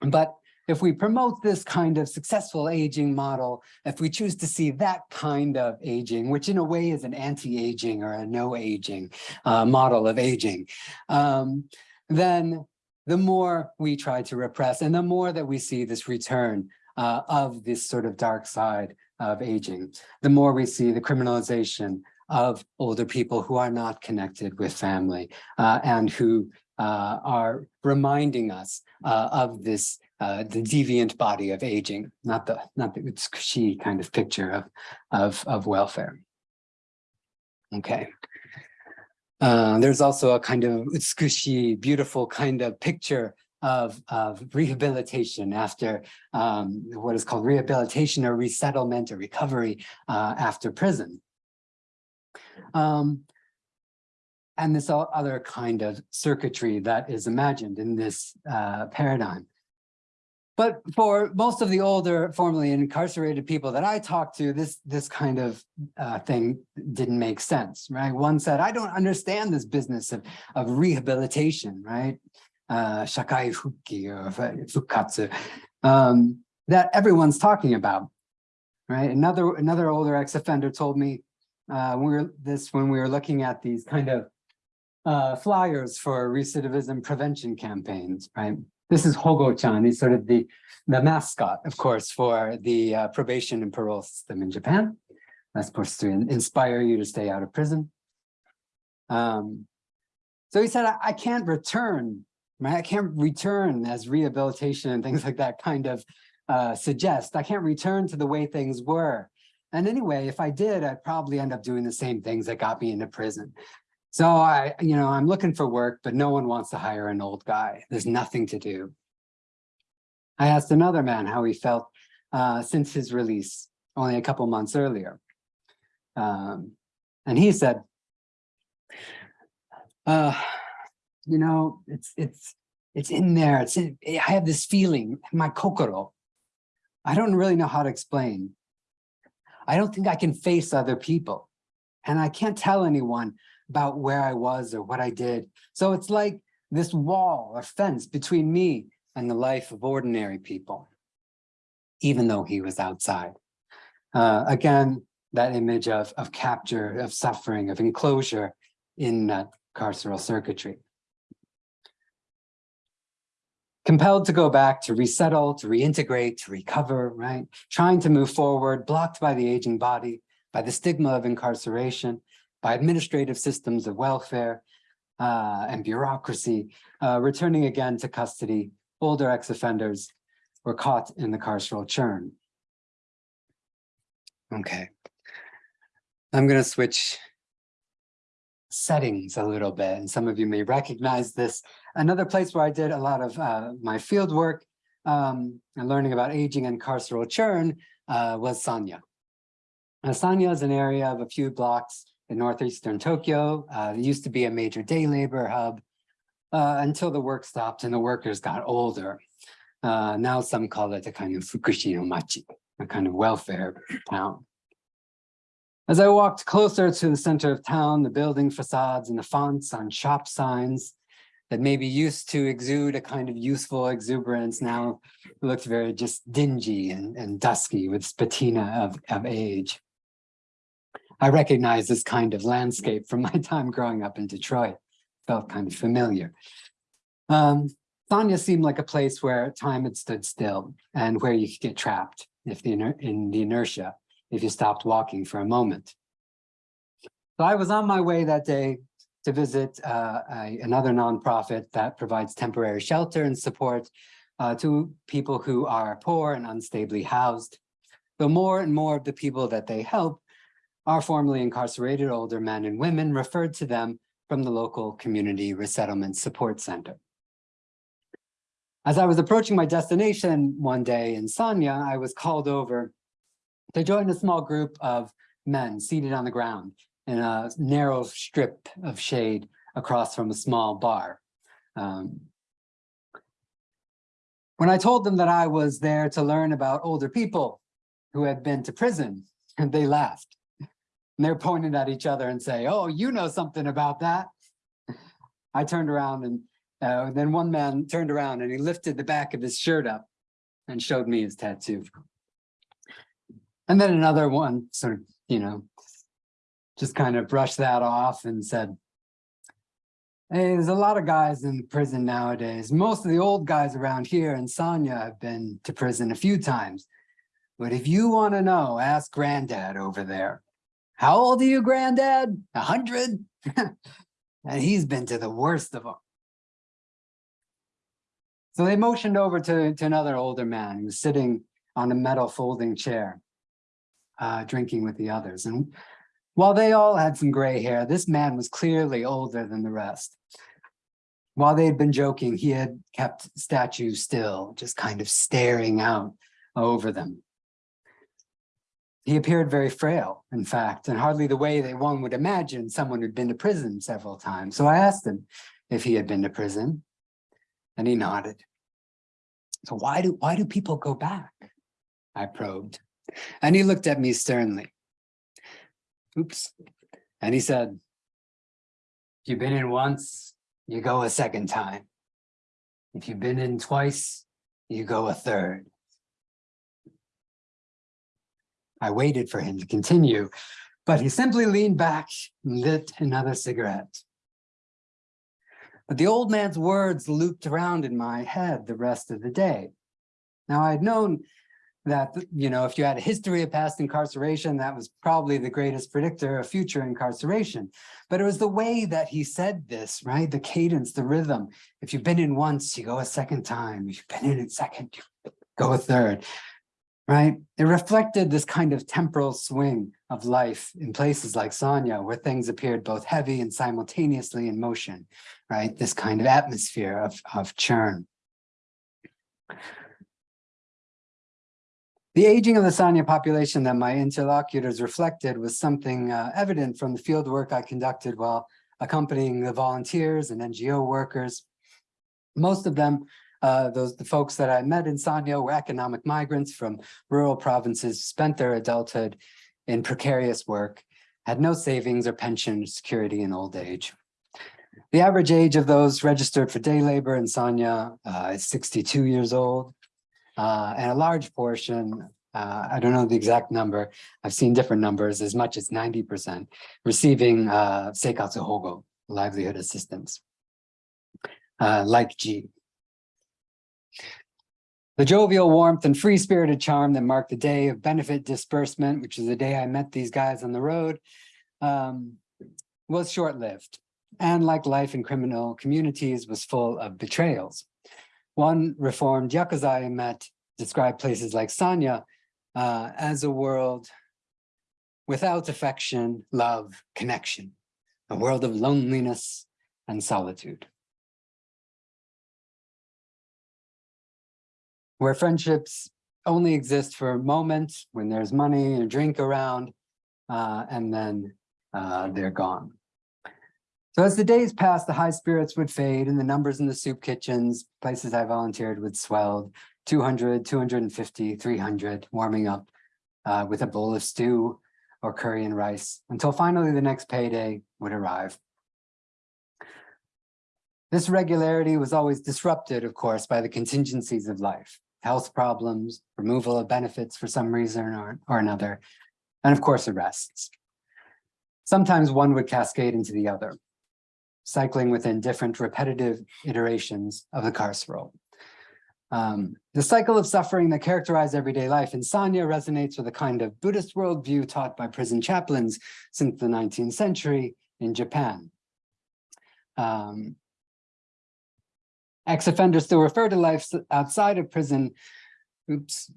but if we promote this kind of successful aging model, if we choose to see that kind of aging, which in a way is an anti-aging or a no aging uh, model of aging, um, then the more we try to repress and the more that we see this return uh, of this sort of dark side of aging, the more we see the criminalization of older people who are not connected with family uh, and who uh, are reminding us uh, of this uh, the deviant body of aging, not the not the utsukushi kind of picture of of of welfare. Okay. Uh, there's also a kind of utsukushi, beautiful kind of picture of, of rehabilitation after um, what is called rehabilitation or resettlement or recovery uh, after prison. Um, and this other kind of circuitry that is imagined in this uh, paradigm. But for most of the older formerly incarcerated people that I talked to, this this kind of uh, thing didn't make sense, right? One said, I don't understand this business of, of rehabilitation, right? Uh, shakai fuki or fukatsu, um, that everyone's talking about, right? Another another older ex-offender told me uh, we were this when we were looking at these kind of uh, flyers for recidivism prevention campaigns, right? This is Hogo-chan. He's sort of the, the mascot, of course, for the uh, probation and parole system in Japan. That's supposed to inspire you to stay out of prison. Um, so he said, I, I can't return, right? I can't return as rehabilitation and things like that kind of uh, suggest. I can't return to the way things were. And anyway, if I did, I'd probably end up doing the same things that got me into prison. So I, you know, I'm looking for work, but no one wants to hire an old guy. There's nothing to do. I asked another man how he felt uh, since his release only a couple months earlier. Um, and he said, uh, you know, it's, it's, it's in there. It's in, I have this feeling, my kokoro. I don't really know how to explain. I don't think I can face other people. And I can't tell anyone about where I was or what I did. So it's like this wall or fence between me and the life of ordinary people, even though he was outside. Uh, again, that image of, of capture, of suffering, of enclosure in uh, carceral circuitry. Compelled to go back, to resettle, to reintegrate, to recover, right? Trying to move forward, blocked by the aging body, by the stigma of incarceration, by administrative systems of welfare uh, and bureaucracy, uh, returning again to custody, older ex-offenders were caught in the carceral churn. Okay. I'm going to switch settings a little bit, and some of you may recognize this. Another place where I did a lot of uh, my field work um, and learning about aging and carceral churn uh, was Sanya. Now, Sanya is an area of a few blocks in northeastern Tokyo. Uh, it used to be a major day labor hub uh, until the work stopped and the workers got older. Uh, now some call it a kind of fukushi no machi, a kind of welfare town. As I walked closer to the center of town, the building facades and the fonts on shop signs that maybe used to exude a kind of youthful exuberance now looked very just dingy and, and dusky with patina of, of age. I recognize this kind of landscape from my time growing up in Detroit, felt kind of familiar. Um, seemed like a place where time had stood still and where you could get trapped if the in the inertia if you stopped walking for a moment. So I was on my way that day to visit uh, a, another nonprofit that provides temporary shelter and support uh, to people who are poor and unstably housed. Though more and more of the people that they help are formerly incarcerated older men and women referred to them from the local community resettlement support center. As I was approaching my destination one day in Sanya, I was called over to join a small group of men seated on the ground in a narrow strip of shade across from a small bar. Um, when I told them that I was there to learn about older people who had been to prison, they laughed. And they're pointing at each other and say, oh, you know something about that. I turned around and uh, then one man turned around and he lifted the back of his shirt up and showed me his tattoo. And then another one sort of, you know, just kind of brushed that off and said, hey, there's a lot of guys in prison nowadays. Most of the old guys around here in Sanya have been to prison a few times. But if you want to know, ask granddad over there. How old are you, granddad? A hundred? and he's been to the worst of them. So they motioned over to, to another older man who was sitting on a metal folding chair uh, drinking with the others. And while they all had some gray hair, this man was clearly older than the rest. While they had been joking, he had kept statues still, just kind of staring out over them. He appeared very frail, in fact, and hardly the way that one would imagine someone who'd been to prison several times. So I asked him if he had been to prison, and he nodded. So why do why do people go back? I probed. And he looked at me sternly. Oops. And he said, if you've been in once, you go a second time. If you've been in twice, you go a third. I waited for him to continue, but he simply leaned back and lit another cigarette. But the old man's words looped around in my head the rest of the day. Now I had known that, you know, if you had a history of past incarceration, that was probably the greatest predictor of future incarceration. But it was the way that he said this, right? The cadence, the rhythm. If you've been in once, you go a second time. If you've been in a second, you go a third, right? It reflected this kind of temporal swing of life in places like Sanya, where things appeared both heavy and simultaneously in motion, right? This kind of atmosphere of, of churn. The aging of the Sanya population that my interlocutors reflected was something uh, evident from the field work I conducted while accompanying the volunteers and NGO workers. Most of them, uh, those the folks that I met in Sanya were economic migrants from rural provinces, spent their adulthood in precarious work, had no savings or pension security in old age. The average age of those registered for day labor in Sanya uh, is 62 years old. Uh, and a large portion, uh, I don't know the exact number, I've seen different numbers, as much as 90% receiving uh, seikatsu hogo, livelihood assistance, uh, like G. The jovial warmth and free-spirited charm that marked the day of benefit disbursement, which is the day I met these guys on the road, um, was short-lived. And like life in criminal communities was full of betrayals. One reformed Yakuza I met described places like Sanya uh, as a world without affection, love, connection, a world of loneliness and solitude. Where friendships only exist for a moment when there's money and a drink around, uh, and then uh, they're gone. So as the days passed, the high spirits would fade and the numbers in the soup kitchens, places I volunteered would swelled, 200, 250, 300, warming up uh, with a bowl of stew or curry and rice until finally the next payday would arrive. This regularity was always disrupted, of course, by the contingencies of life health problems, removal of benefits for some reason or, or another, and of course arrests. Sometimes one would cascade into the other, cycling within different repetitive iterations of the carceral. Um, the cycle of suffering that characterized everyday life in Sanya resonates with a kind of Buddhist worldview taught by prison chaplains since the 19th century in Japan. Um, Ex-offenders still refer to life outside of prison, oops,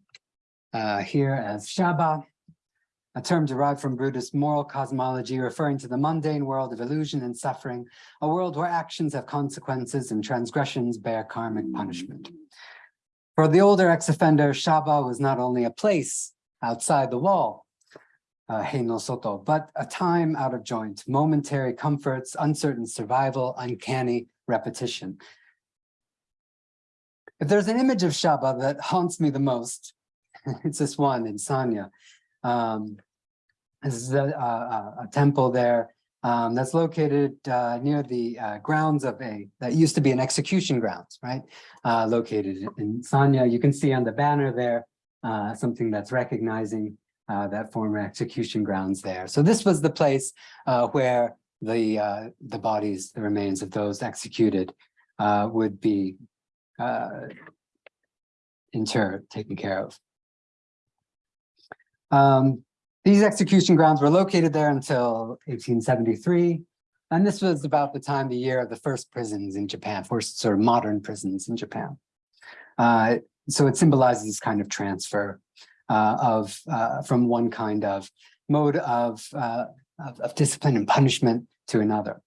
uh, here as Shaba, a term derived from Buddhist moral cosmology referring to the mundane world of illusion and suffering, a world where actions have consequences and transgressions bear karmic punishment. For the older ex-offender, Shaba was not only a place outside the wall, uh, Soto, but a time out of joint, momentary comforts, uncertain survival, uncanny repetition. If there's an image of Shaba that haunts me the most, it's this one in Sanya. Um, this is a, a, a temple there um, that's located uh, near the uh, grounds of a, that used to be an execution grounds, right? Uh, located in Sanya. You can see on the banner there, uh, something that's recognizing uh, that former execution grounds there. So this was the place uh, where the, the bodies, the remains of those executed would be uh, inter taken care of. Um, these execution grounds were located there until 1873. And this was about the time, the year of the first prisons in Japan, first sort of modern prisons in Japan. Uh, so it symbolizes this kind of transfer uh, of uh, from one kind of mode of, uh, of, of discipline and punishment to another.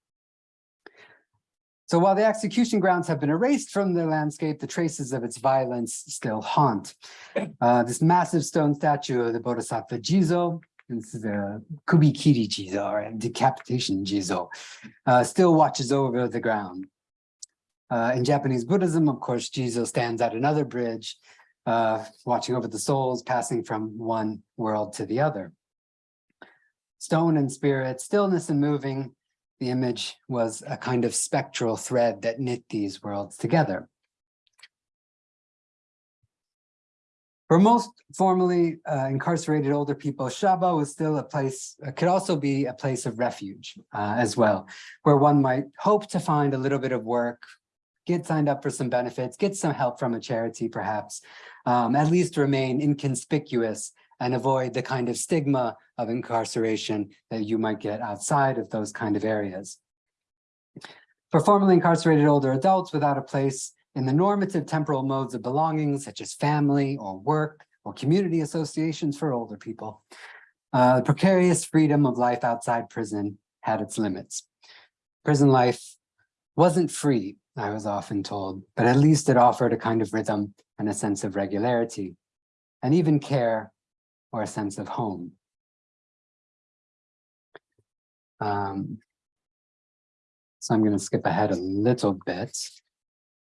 So while the execution grounds have been erased from the landscape, the traces of its violence still haunt. Uh, this massive stone statue of the Bodhisattva Jizo, this is a Kubikiri Jizo, or a decapitation Jizo, uh, still watches over the ground. Uh, in Japanese Buddhism, of course, Jizo stands at another bridge, uh, watching over the souls passing from one world to the other. Stone and spirit, stillness and moving, the image was a kind of spectral thread that knit these worlds together. For most formerly uh, incarcerated older people, Shaba was still a place, uh, could also be a place of refuge uh, as well, where one might hope to find a little bit of work, get signed up for some benefits, get some help from a charity perhaps, um, at least remain inconspicuous and avoid the kind of stigma of incarceration that you might get outside of those kind of areas. For formerly incarcerated older adults without a place in the normative temporal modes of belonging, such as family or work or community associations for older people, uh, the precarious freedom of life outside prison had its limits. Prison life wasn't free, I was often told, but at least it offered a kind of rhythm and a sense of regularity, and even care or a sense of home. Um, so I'm going to skip ahead a little bit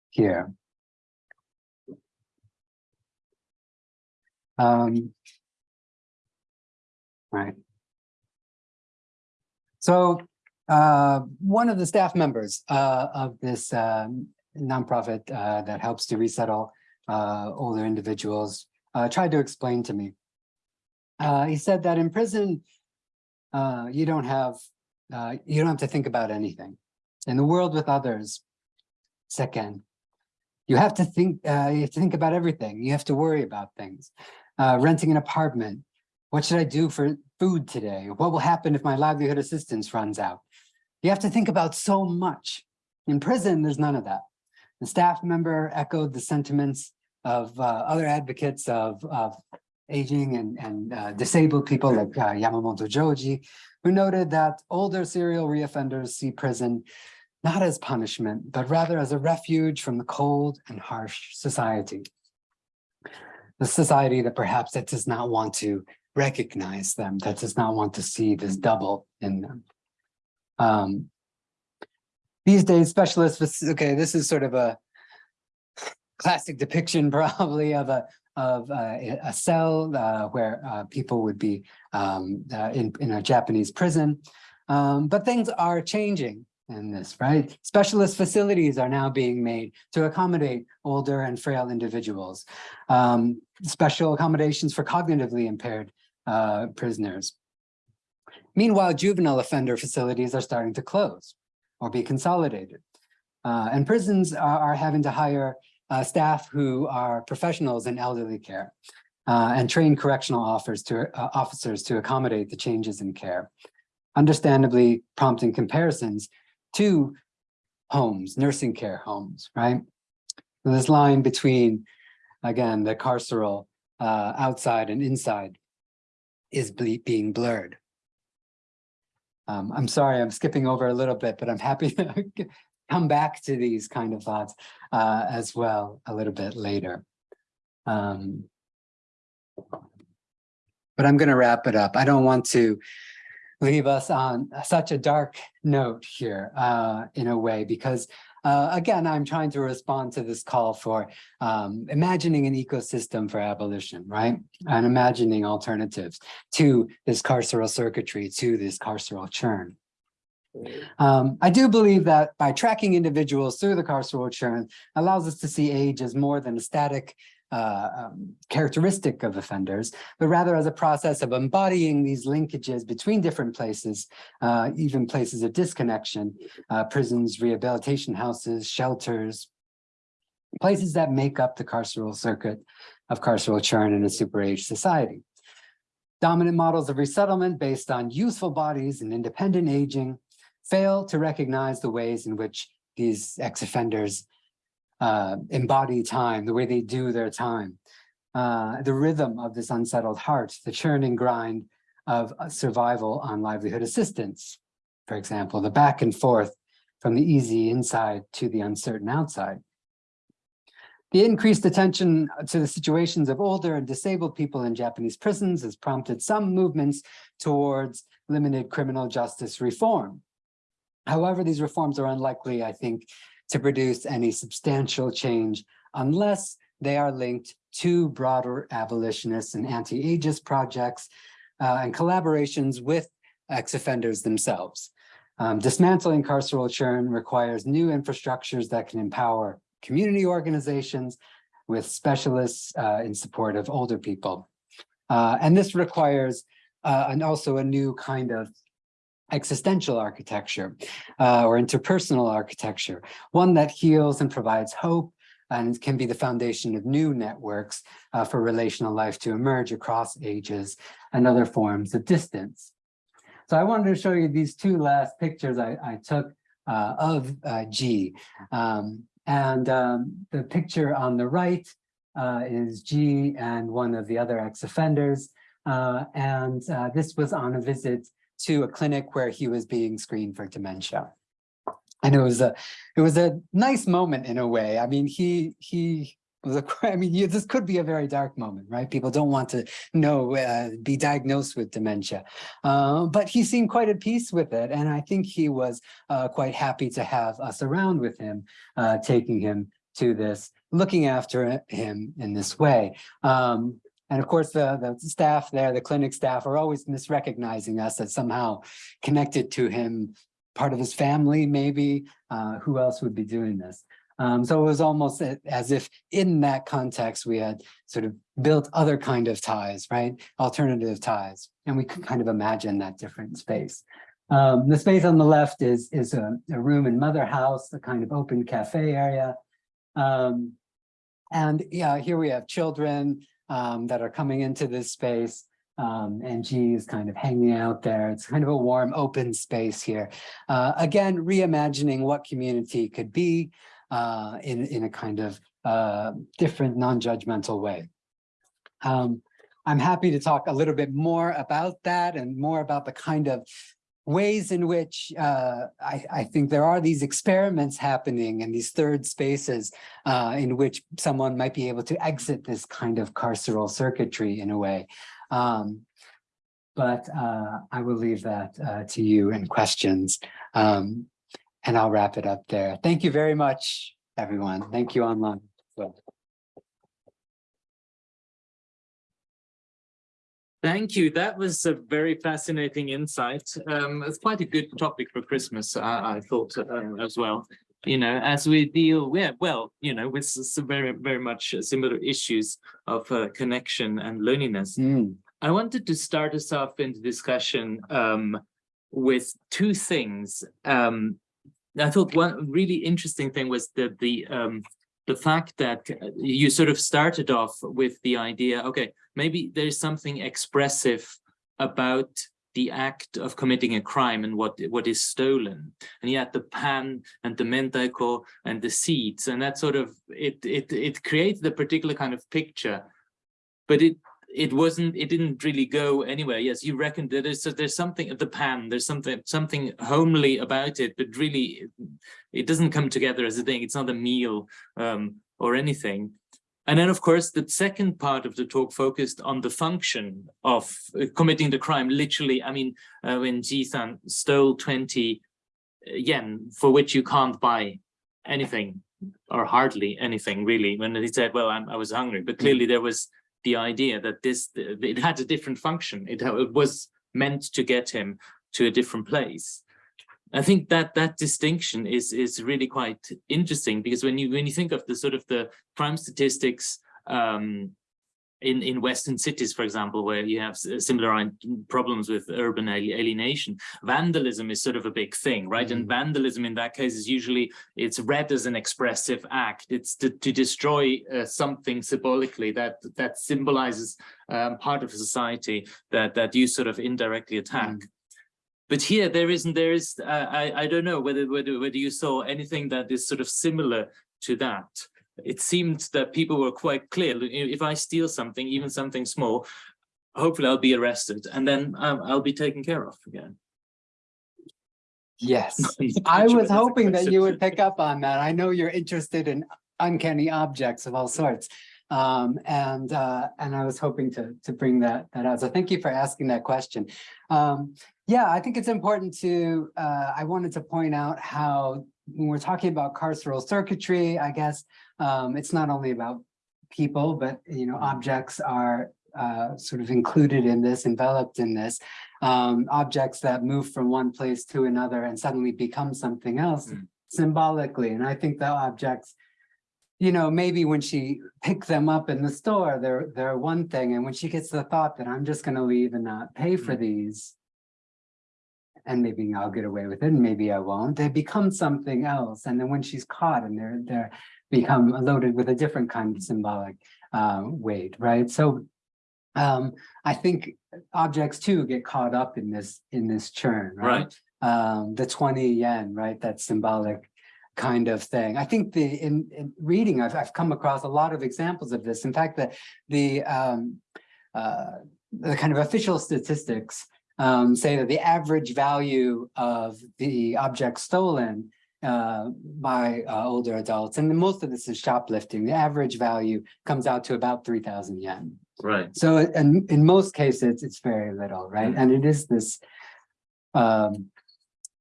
here. Um, right. So uh, one of the staff members uh, of this um, nonprofit uh, that helps to resettle uh, older individuals uh, tried to explain to me. Uh, he said that in prison, uh, you don't have uh, you don't have to think about anything. In the world with others, second, you have to think uh, you have to think about everything. You have to worry about things. Uh, renting an apartment. What should I do for food today? What will happen if my livelihood assistance runs out? You have to think about so much. In prison, there's none of that. The staff member echoed the sentiments of uh, other advocates of, of aging and, and uh, disabled people like uh, Yamamoto Joji, who noted that older serial reoffenders see prison not as punishment, but rather as a refuge from the cold and harsh society. The society that perhaps that does not want to recognize them, that does not want to see this double in them. Um, these days, specialists, okay, this is sort of a classic depiction probably of a of uh, a cell uh, where uh, people would be um, uh, in, in a Japanese prison. Um, but things are changing in this, right? Specialist facilities are now being made to accommodate older and frail individuals. Um, special accommodations for cognitively impaired uh, prisoners. Meanwhile, juvenile offender facilities are starting to close or be consolidated. Uh, and prisons are, are having to hire uh, staff who are professionals in elderly care uh, and train correctional officers to, uh, officers to accommodate the changes in care, understandably prompting comparisons to homes, nursing care homes, right? This line between, again, the carceral uh, outside and inside is being blurred. Um, I'm sorry, I'm skipping over a little bit, but I'm happy to come back to these kind of thoughts uh, as well a little bit later. Um, but I'm going to wrap it up. I don't want to leave us on such a dark note here uh, in a way, because uh, again, I'm trying to respond to this call for um, imagining an ecosystem for abolition, right? And imagining alternatives to this carceral circuitry, to this carceral churn. Um, I do believe that by tracking individuals through the carceral churn allows us to see age as more than a static uh, um, characteristic of offenders, but rather as a process of embodying these linkages between different places, uh, even places of disconnection, uh, prisons, rehabilitation houses, shelters, places that make up the carceral circuit of carceral churn in a super-age society. Dominant models of resettlement based on useful bodies and independent aging fail to recognize the ways in which these ex-offenders uh, embody time, the way they do their time, uh, the rhythm of this unsettled heart, the churning grind of uh, survival on livelihood assistance, for example, the back and forth from the easy inside to the uncertain outside. The increased attention to the situations of older and disabled people in Japanese prisons has prompted some movements towards limited criminal justice reform. However, these reforms are unlikely, I think, to produce any substantial change unless they are linked to broader abolitionist and anti-ageist projects uh, and collaborations with ex-offenders themselves. Um, dismantling carceral churn requires new infrastructures that can empower community organizations with specialists uh, in support of older people. Uh, and this requires uh, and also a new kind of existential architecture uh, or interpersonal architecture, one that heals and provides hope and can be the foundation of new networks uh, for relational life to emerge across ages and other forms of distance. So I wanted to show you these two last pictures I, I took uh, of uh, G. Um, and um, the picture on the right uh, is G and one of the other ex-offenders. Uh, and this was on a visit to a clinic where he was being screened for dementia. And it was a it was a nice moment in a way. I mean, he he was a, I mean, you, this could be a very dark moment, right? People don't want to know, uh, be diagnosed with dementia. Uh, but he seemed quite at peace with it. And I think he was uh, quite happy to have us around with him, uh, taking him to this, looking after him in this way. Um, And of course, the, the staff there, the clinic staff are always misrecognizing us as somehow connected to him, part of his family, maybe, uh, who else would be doing this? Um, so it was almost as if in that context, we had sort of built other kind of ties, right? Alternative ties, and we could kind of imagine that different space. Um, the space on the left is, is a, a room in Mother House, a kind of open cafe area. Um, and yeah, here we have children um, that are coming into this space. Um, and G is kind of hanging out there. It's kind of a warm, open space here. Uh, again, reimagining what community could be uh, in, in a kind of uh, different, non-judgmental way. Um, I'm happy to talk a little bit more about that and more about the kind of ways in which uh, I, I think there are these experiments happening in these third spaces uh, in which someone might be able to exit this kind of carceral circuitry in a way. Um, but uh, I will leave that uh, to you and questions. Um, and I'll wrap it up there. Thank you very much, everyone. Thank you online. Well, Thank you. That was a very fascinating insight. Um, it's quite a good topic for Christmas, I, I thought uh, as well. You know, as we deal with, well, you know, with some very, very much similar issues of uh, connection and loneliness. mm, I wanted to start us off in the discussion um, with two things. Um, I thought one really interesting thing was that the um, the fact that uh, you sort of started off with the idea, okay, maybe there's something expressive about the act of committing a crime and what what is stolen. And yet the pan and the mentaiko and the seeds and that sort of it it it creates the particular kind of picture. But it it wasn't it didn't really go anywhere. Yes you reckon that there's there's something at the pan there's something something homely about it but really it doesn't come together as a thing. It's not a meal um or anything. And then of course the second part of the talk focused on the function of uh, committing the crime literally i mean uh, when jisan stole 20 yen for which you can't buy anything or hardly anything really when he said well I'm, i was hungry but clearly there was the idea that this it had a different function. It, it was meant to get him to a different place. I think that that distinction is is really quite interesting because when you when you think of the sort of the crime statistics um in in western cities for example where you have similar problems with urban alienation vandalism is sort of a big thing right? And Mhm. vandalism in that case is usually it's read as an expressive act. It's to, to destroy uh, something symbolically that that symbolizes um, part of society that that you sort of indirectly attack. But here there isn't there is uh, i i don't know whether whether whether you saw anything that is sort of similar to that it seemed that people were quite clear if i steal something even something small hopefully i'll be arrested and then um, i'll be taken care of again Yes, I was hoping that you would pick up on that. I know you're interested in uncanny objects of all sorts. Um, and, uh, and I was hoping to, to bring that, that out. So thank you for asking that question. Um, yeah, I think it's important to, uh, I wanted to point out how when we're talking about carceral circuitry, I guess, um, it's not only about people, but, you know, objects are, uh, sort of included in this, enveloped in this um, objects that move from one place to another and suddenly become something else Mm. symbolically. And I think the objects, you know, maybe when she picked them up in the store, they're they're one thing. And when she gets the thought that I'm just going to leave and not pay for these, and maybe I'll get away with it, and maybe I won't, they become something else. And then when she's caught and they're they're become loaded with a different kind of symbolic uh, weight, right? So um, I think objects too get caught up in this in this churn, right? right Um, the 20 yen, right? That symbolic kind of thing. I think the in, in reading, I've I've come across a lot of examples of this. In fact, the the um, uh, the kind of official statistics um, say that the average value of the object stolen uh, by uh, older adults, and most of this is shoplifting, the average value comes out to about 3,000 yen. right So in, in most cases, it's very little, right? Mm. And it is this um,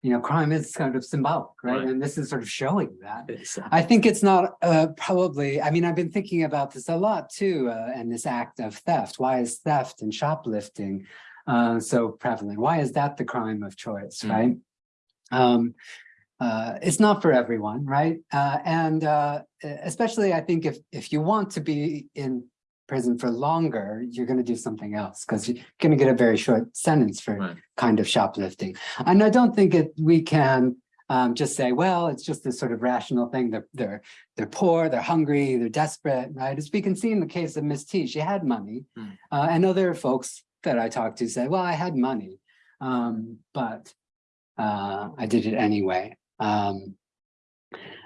you know, crime is kind of symbolic, right? Right. And this is sort of showing that. Uh, I think it's not uh, probably, I mean, I've been thinking about this a lot too, uh, and this act of theft. Why is theft and shoplifting uh, so prevalent? Why is that the crime of choice, Mm. right? Um, uh, it's not for everyone, right? Uh, and uh, especially, I think if if you want to be in prison for longer, you're going to do something else because you're going to get a very short sentence for Right. kind of shoplifting. And I don't think it we can um, just say, well, it's just this sort of rational thing. They're they're they're poor, they're hungry, they're desperate, right? As we can see in the case of Miss T, she had money, uh, and other folks that I talked to say, well, I had money, um, but uh, I did it anyway. Um,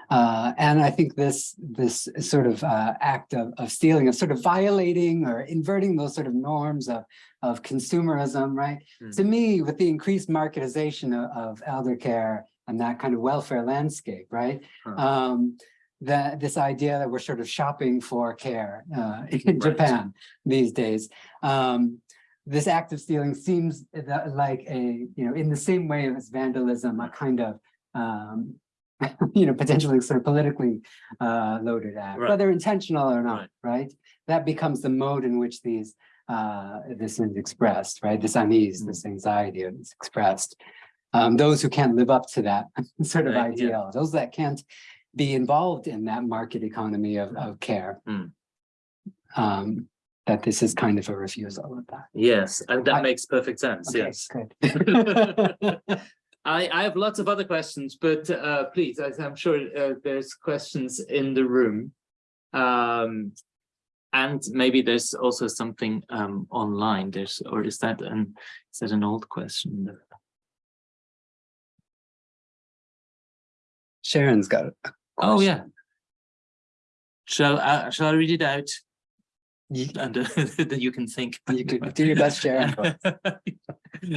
uh, and I think this this sort of uh, act of, of stealing, of sort of violating or inverting those sort of norms of, of consumerism, right? Hmm. To me, with the increased marketization of, of elder care and that kind of welfare landscape, right? Huh. Um, that this idea that we're sort of shopping for care uh, in Right. Japan these days. Um, this act of stealing seems like a, you know, in the same way as vandalism, a kind of, um, you know, potentially sort of politically uh, loaded act, Right. whether intentional or not, right? That becomes the mode in which these, uh, this is expressed, right? This unease, Mm. this anxiety is expressed. Um, those who can't live up to that sort of Right, yeah. ideal, those that can't be involved in that market economy of, of care. Mm. Um, that this is kind of a refusal of that. Yes, and that I- makes perfect sense, Okay, yes. good. I, I have lots of other questions, but uh, please, I- I'm sure uh, there's questions in the room. Um, and maybe there's also something um, online, there's, or is that an, is that an old question? Sharon's got it. Oh, yeah. Shall I, shall I read it out? You, And uh, you can think. you could do your best, Sharon.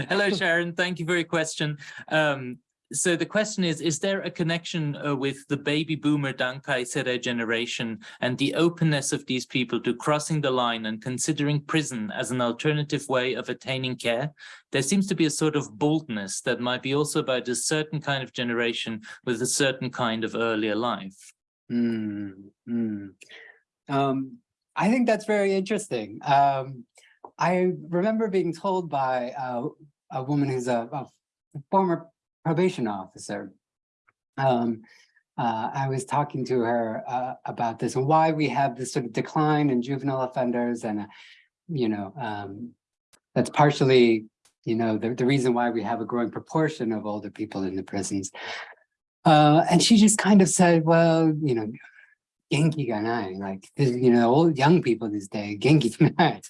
Hello, Sharon. Thank you for your question. Um, so the question is, is there a connection uh, with the baby boomer Dankai Sedai generation and the openness of these people to crossing the line and considering prison as an alternative way of attaining care? There seems to be a sort of boldness that might be also about a certain kind of generation with a certain kind of earlier life. Hmm, hmm. Um, I think that's very interesting. Um, I remember being told by uh, a woman who's a, a former probation officer. Um, uh, I was talking to her uh, about this and why we have this sort of decline in juvenile offenders and, uh, you know, um, that's partially, you know, the, the reason why we have a growing proportion of older people in the prisons. Uh, and she just kind of said, well, you know, genki ga nai, like, you know, old young people these days, genki ga nai.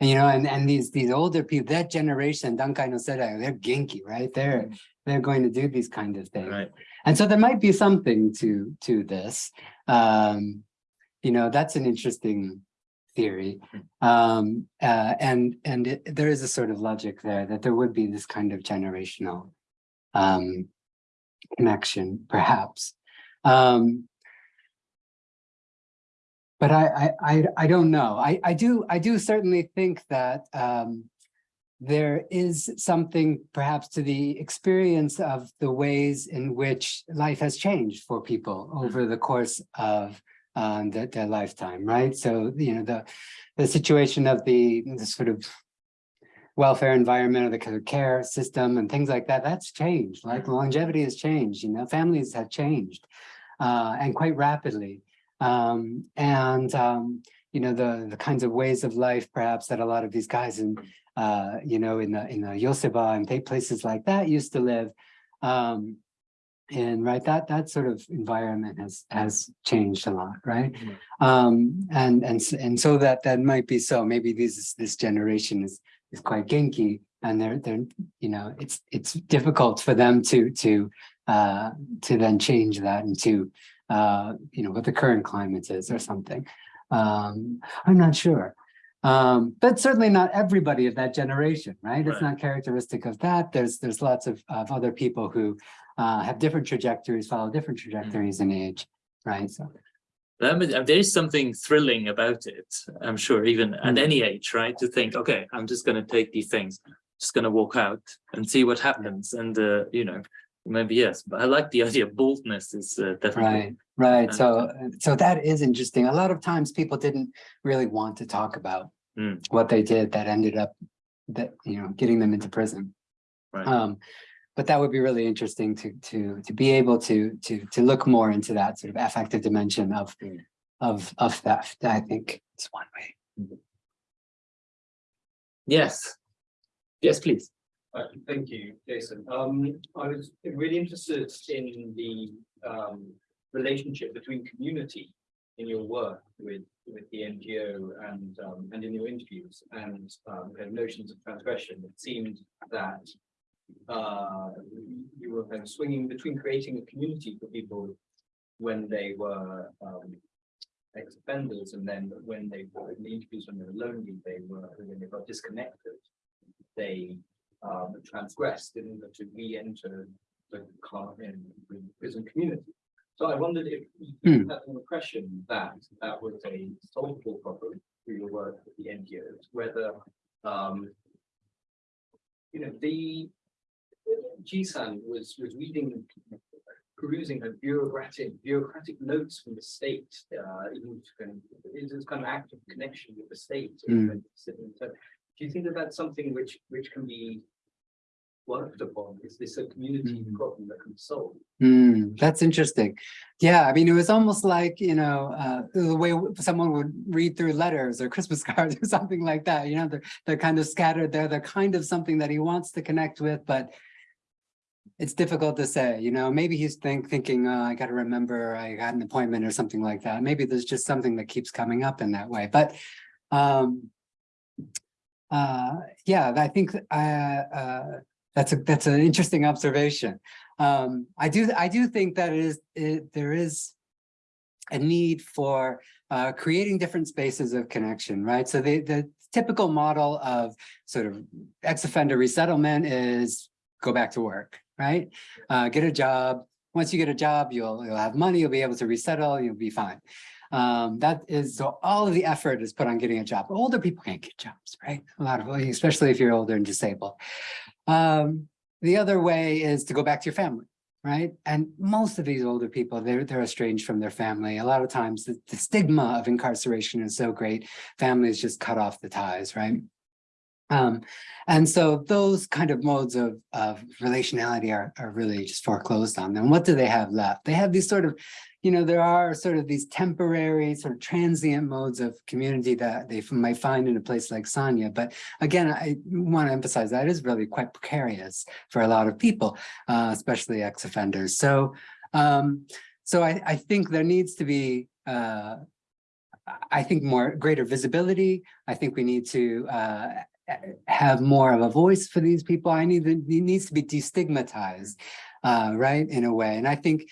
And, you know, and, and these, these older people, that generation, Dankai no Sedai, they're genki, right? They're, they're going to do these kind of things. Right. And so there might be something to, to this. Um, you know, that's an interesting theory. Um, uh, and, and it, there is a sort of logic there that there would be this kind of generational, um, connection, perhaps. Um, but I, I, I, I don't know. I, I do, I do certainly think that, um, there is something perhaps to the experience of the ways in which life has changed for people over the course of um, their, their lifetime, right? So, you know, the, the situation of the, the sort of welfare environment or the care system and things like that, that's changed, like longevity has changed, you know, families have changed uh, and quite rapidly. Um, and, um, you know, the, the kinds of ways of life perhaps that a lot of these guys in, uh, you know, in the, in the Yoseba and places like that used to live. Um, and right, that, that sort of environment has, has changed a lot, right? Mhm. Um, and, and, and so that, that might be so, maybe this, this generation is, is quite genki and they're, they're, you know, it's, it's difficult for them to, to, uh, to then change that into, uh, you know, what the current climate is or something. Um, I'm not sure. Um, but certainly not everybody of that generation, right? It's not characteristic of that. There's, there's lots of, of other people who, uh, have different trajectories, follow different trajectories in age, right? So, uh, There is something thrilling about it, I'm sure, even at Mm. any age, right? To think, okay, I'm just going to take these things. just gonna walk out and see what happens and uh, you know maybe yes but i like the idea of boldness is uh, definitely Right, right. Uh, So, so that is interesting. A lot of times people didn't really want to talk about Mm. what they did that ended up that, you know, getting them into prison. right Um, but that would be really interesting to, to, to be able to, to, to look more into that sort of affective dimension of, Mm. of, of theft. I think it's one way. yes yes please Thank you, Jason. Um, I was really interested in the um relationship between community in your work with with the NGO and um and in your interviews and um kind notions of transgression. It seemed that uh you were kind of swinging between creating a community for people when they were um ex-offenders and then when they were in the interviews when they were lonely, they were when they got disconnected. They um, transgressed in order to re-enter the in the prison community. So I wondered if you Hmm. had an impression that that was a solvable problem through your work with the NGOs, whether, um, you know, the GSAN was, was reading, perusing her bureaucratic, bureaucratic notes from the state, uh, even to kind of, it is kind of active connection with the state. Hmm. So do you think that that's something which, which can be worked upon? Is this a community Mhm. problem that can be solved? Hmm, that's interesting. Yeah, I mean, it was almost like, you know, uh, the way someone would read through letters or Christmas cards or something like that, you know, they're, they're kind of scattered there. They're kind of something that he wants to connect with, but it's difficult to say, you know, maybe he's think, thinking, uh, I gotta remember I got an appointment or something like that. Maybe there's just something that keeps coming up in that way, but, um, uh, yeah, I think, uh, uh, that's a, that's an interesting observation. Um, I do, I do think that it is, it, there is a need for uh, creating different spaces of connection, right? So the, the typical model of sort of ex-offender resettlement is go back to work, right? Uh, get a job. Once you get a job, you'll, you'll have money, you'll be able to resettle, you'll be fine. Um, that is, so all of the effort is put on getting a job. Older people can't get jobs, right? A lot of, especially if you're older and disabled. Um, the other way is to go back to your family, right? And most of these older people, they're, they're estranged from their family. A lot of times the, the stigma of incarceration is so great, families just cut off the ties, right? Um, and so those kind of modes of, of relationality are, are really just foreclosed on them. What do they have left? They have these sort of, you know, there are sort of these temporary sort of transient modes of community that they might find in a place like Sanya. But again, I want to emphasize that is really quite precarious for a lot of people, uh, especially ex-offenders. So, um, so I, I think there needs to be, uh, I think more greater visibility. I think we need to uh, have more of a voice for these people. I need, it needs to be destigmatized, uh, right, in a way. And I think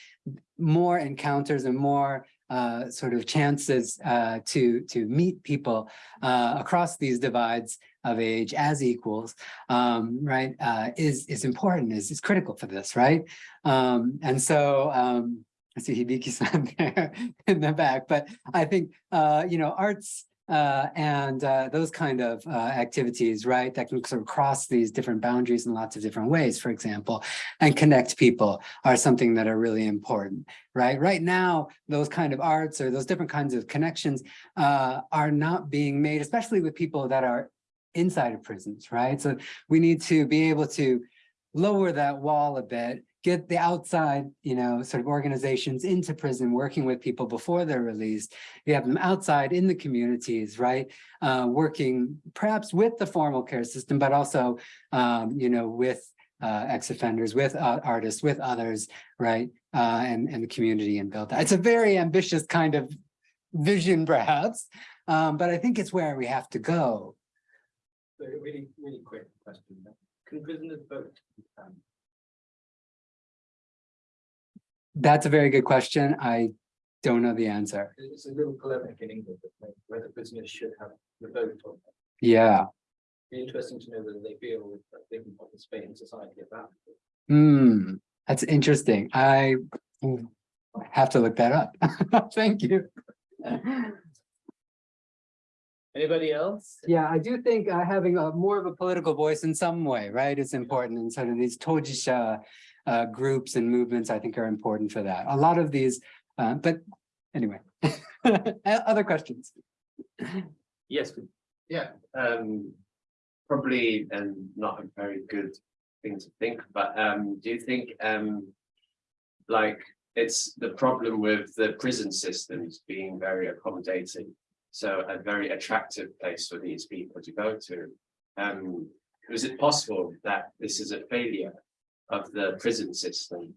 more encounters and more uh, sort of chances uh, to to meet people uh, across these divides of age as equals, um, right, uh, is is important, is is critical for this, right? Um, and so um, I see Hibiki-san there in the back, but I think uh, you know arts uh, and uh, those kind of uh, activities, right, that can sort of cross these different boundaries in lots of different ways, for example, and connect people are something that are really important, right? Right now, those kind of arts or those different kinds of connections uh, are not being made, especially with people that are inside of prisons, right? So we need to be able to lower that wall a bit get the outside, you know, sort of organizations into prison, working with people before they're released. You have them outside in the communities, right? Uh, working perhaps with the formal care system, but also, um, you know, with uh, ex-offenders, with uh, artists, with others, right? Uh, and, and the community and build that. It's a very ambitious kind of vision, perhaps, um, but I think it's where we have to go. So really, really quick question. Can prisoners vote? Um, That's a very good question. I don't know the answer. It's a little polemic in England, whether business should have the vote on that. Yeah. It'd Be interesting to know whether they feel that they can participate in society at that. Hmm, that's interesting. I have to look that up. Thank you. Anybody else? Yeah, I do think uh, having a more of a political voice in some way, right, is important. And sort of these Tojisha uh, groups and movements, I think are important for that. A lot of these, uh, but anyway, other questions. Yes, Yeah, um, probably and not a very good thing to think, but um, do you think um. Like, it's the problem with the prison systems being very accommodating. So a very attractive place for these people to go to. Um, is it possible that this is a failure of the prison system?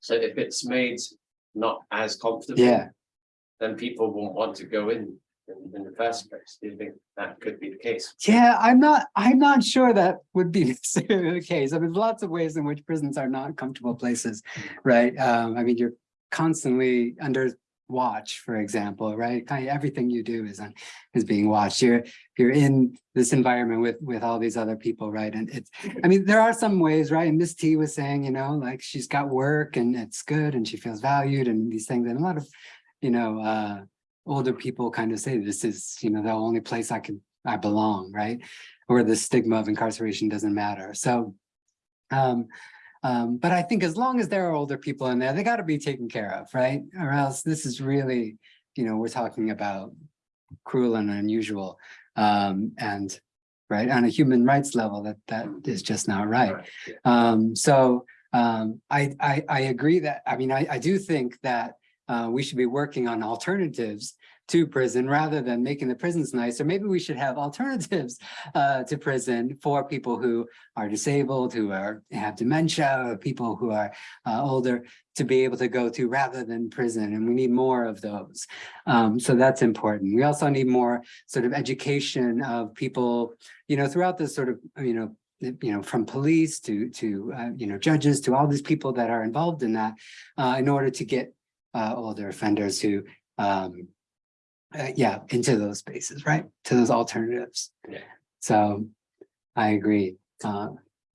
So if it's made not as comfortable. Yeah. Then people won't want to go in in, in the first place. Do you think that could be the case? Yeah, I'm not, I'm not sure that would be the case. I mean, lots of ways in which prisons are not comfortable places, right? Um, I mean, you're constantly under watch, for example, right? Kind of everything you do is on, is being watched. You're, you're in this environment with, with all these other people, right? And it's, I mean, there are some ways, right? And Miss T was saying, you know, like she's got work and it's good and she feels valued and these things. And a lot of, you know, uh, older people kind of say this is, you know, the only place I can, I belong, right? Or the stigma of incarceration doesn't matter. So, um, um, but I think as long as there are older people in there, they got to be taken care of, right? Or else this is really, you know, we're talking about cruel and unusual. Um, and right on a human rights level, that that is just not right. yeah. Um, so um, I, I, I agree that, I mean, I, I do think that uh, we should be working on alternatives to prison rather than making the prisons nicer. Maybe we should have alternatives uh, to prison for people who are disabled, who are have dementia, or people who are uh, older to be able to go to rather than prison. And we need more of those. Um, so that's important. We also need more sort of education of people, you know, throughout this sort of, you know, you know, from police to, to, uh, you know, judges to all these people that are involved in that, uh, in order to get, uh, older offenders who, um, uh, yeah, into those spaces, right? To those alternatives. Yeah. So I agree. Uh,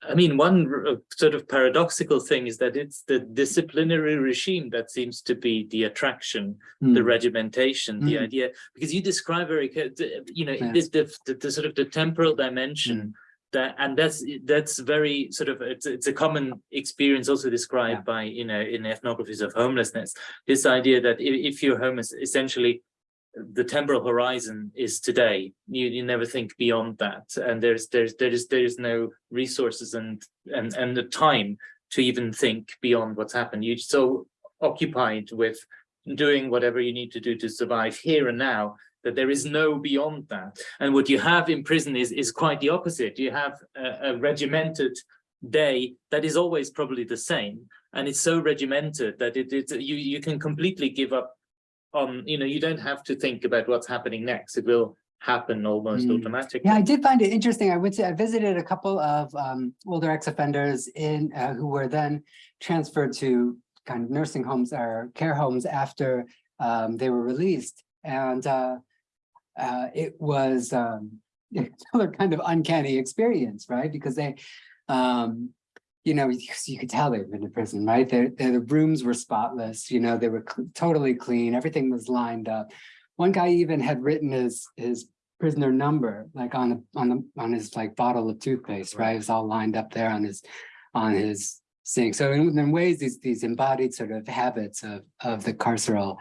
I mean, one uh, sort of paradoxical thing is that it's the disciplinary regime that seems to be the attraction, the mm, regimentation, the Mm. idea, because you describe very, you know, Yes. the, the, the, sort of the temporal dimension that, and that's, that's very sort of, it's, it's a common experience also described by, you know, in ethnographies of homelessness. This idea that if, if you're homeless, essentially the temporal horizon is today. You, you never think beyond that. And there's, there's, there's, there's no resources and, and, and the time to even think beyond what's happened. You're so occupied with doing whatever you need to do to survive here and now that there is no beyond that. And what you have in prison is, is quite the opposite. You have a, a regimented day that is always probably the same. And it's so regimented that it, it you, you can completely give up you know, you don't have to think about what's happening next. It will happen almost Mm. automatically. Yeah, I did find it interesting. I went to, I visited a couple of um, older ex-offenders in, uh, who were then transferred to kind of nursing homes or care homes after um, they were released. And uh, uh, it was um, another kind of uncanny experience, right? Because they, um, you know, you, could tell they've been to prison, right? Their, their the rooms were spotless, you know, they were cl- totally clean, everything was lined up. One guy even had written his, his prisoner number, like on, the on the, on his like bottle of toothpaste, right? It was all lined up there on his, on his sink. So in, in ways, these, these embodied sort of habits of, of the carceral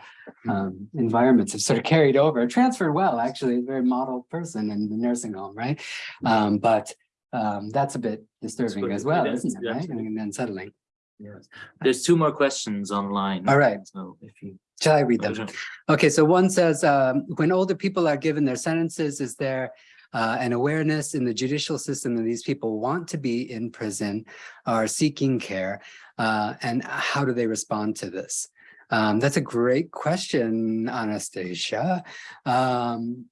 um, environments have sort of carried over, transferred well, actually, a very model person in the nursing home, right? Um, but um, that's a bit disturbing as well, is, isn't it, right? And unsettling. Yes. There's two more questions online. All right, So if you. shall I read them? Okay, so one says, um, when older people are given their sentences, is there uh, an awareness in the judicial system that these people want to be in prison, are seeking care, uh, and how do they respond to this? Um, that's a great question, Anastasia. Um,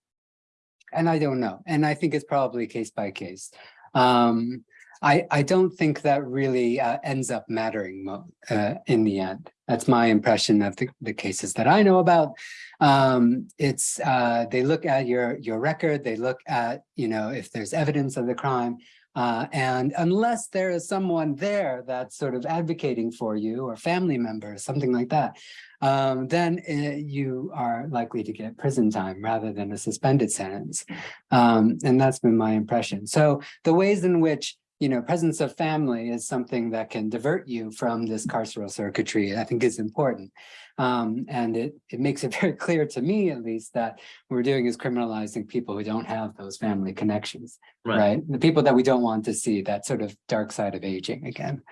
and I don't know, and I think it's probably case by case. Um, I, I don't think that really uh, ends up mattering uh, in the end. That's my impression of the, the cases that I know about. Um, it's uh, they look at your your record, they look at you know if there's evidence of the crime, uh, and unless there is someone there that's sort of advocating for you or family members, something like that, um, then uh, you are likely to get prison time rather than a suspended sentence. Um, and that's been my impression. So the ways in which you know, presence of family is something that can divert you from this carceral circuitry, I think is important. Um, and it, it makes it very clear to me, at least, that what we're doing is criminalizing people who don't have those family connections, right? The people that we don't want to see, that sort of dark side of aging again.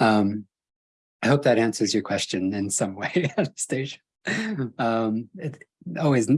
Um, I hope that answers your question in some way, Anastasia. Um, it always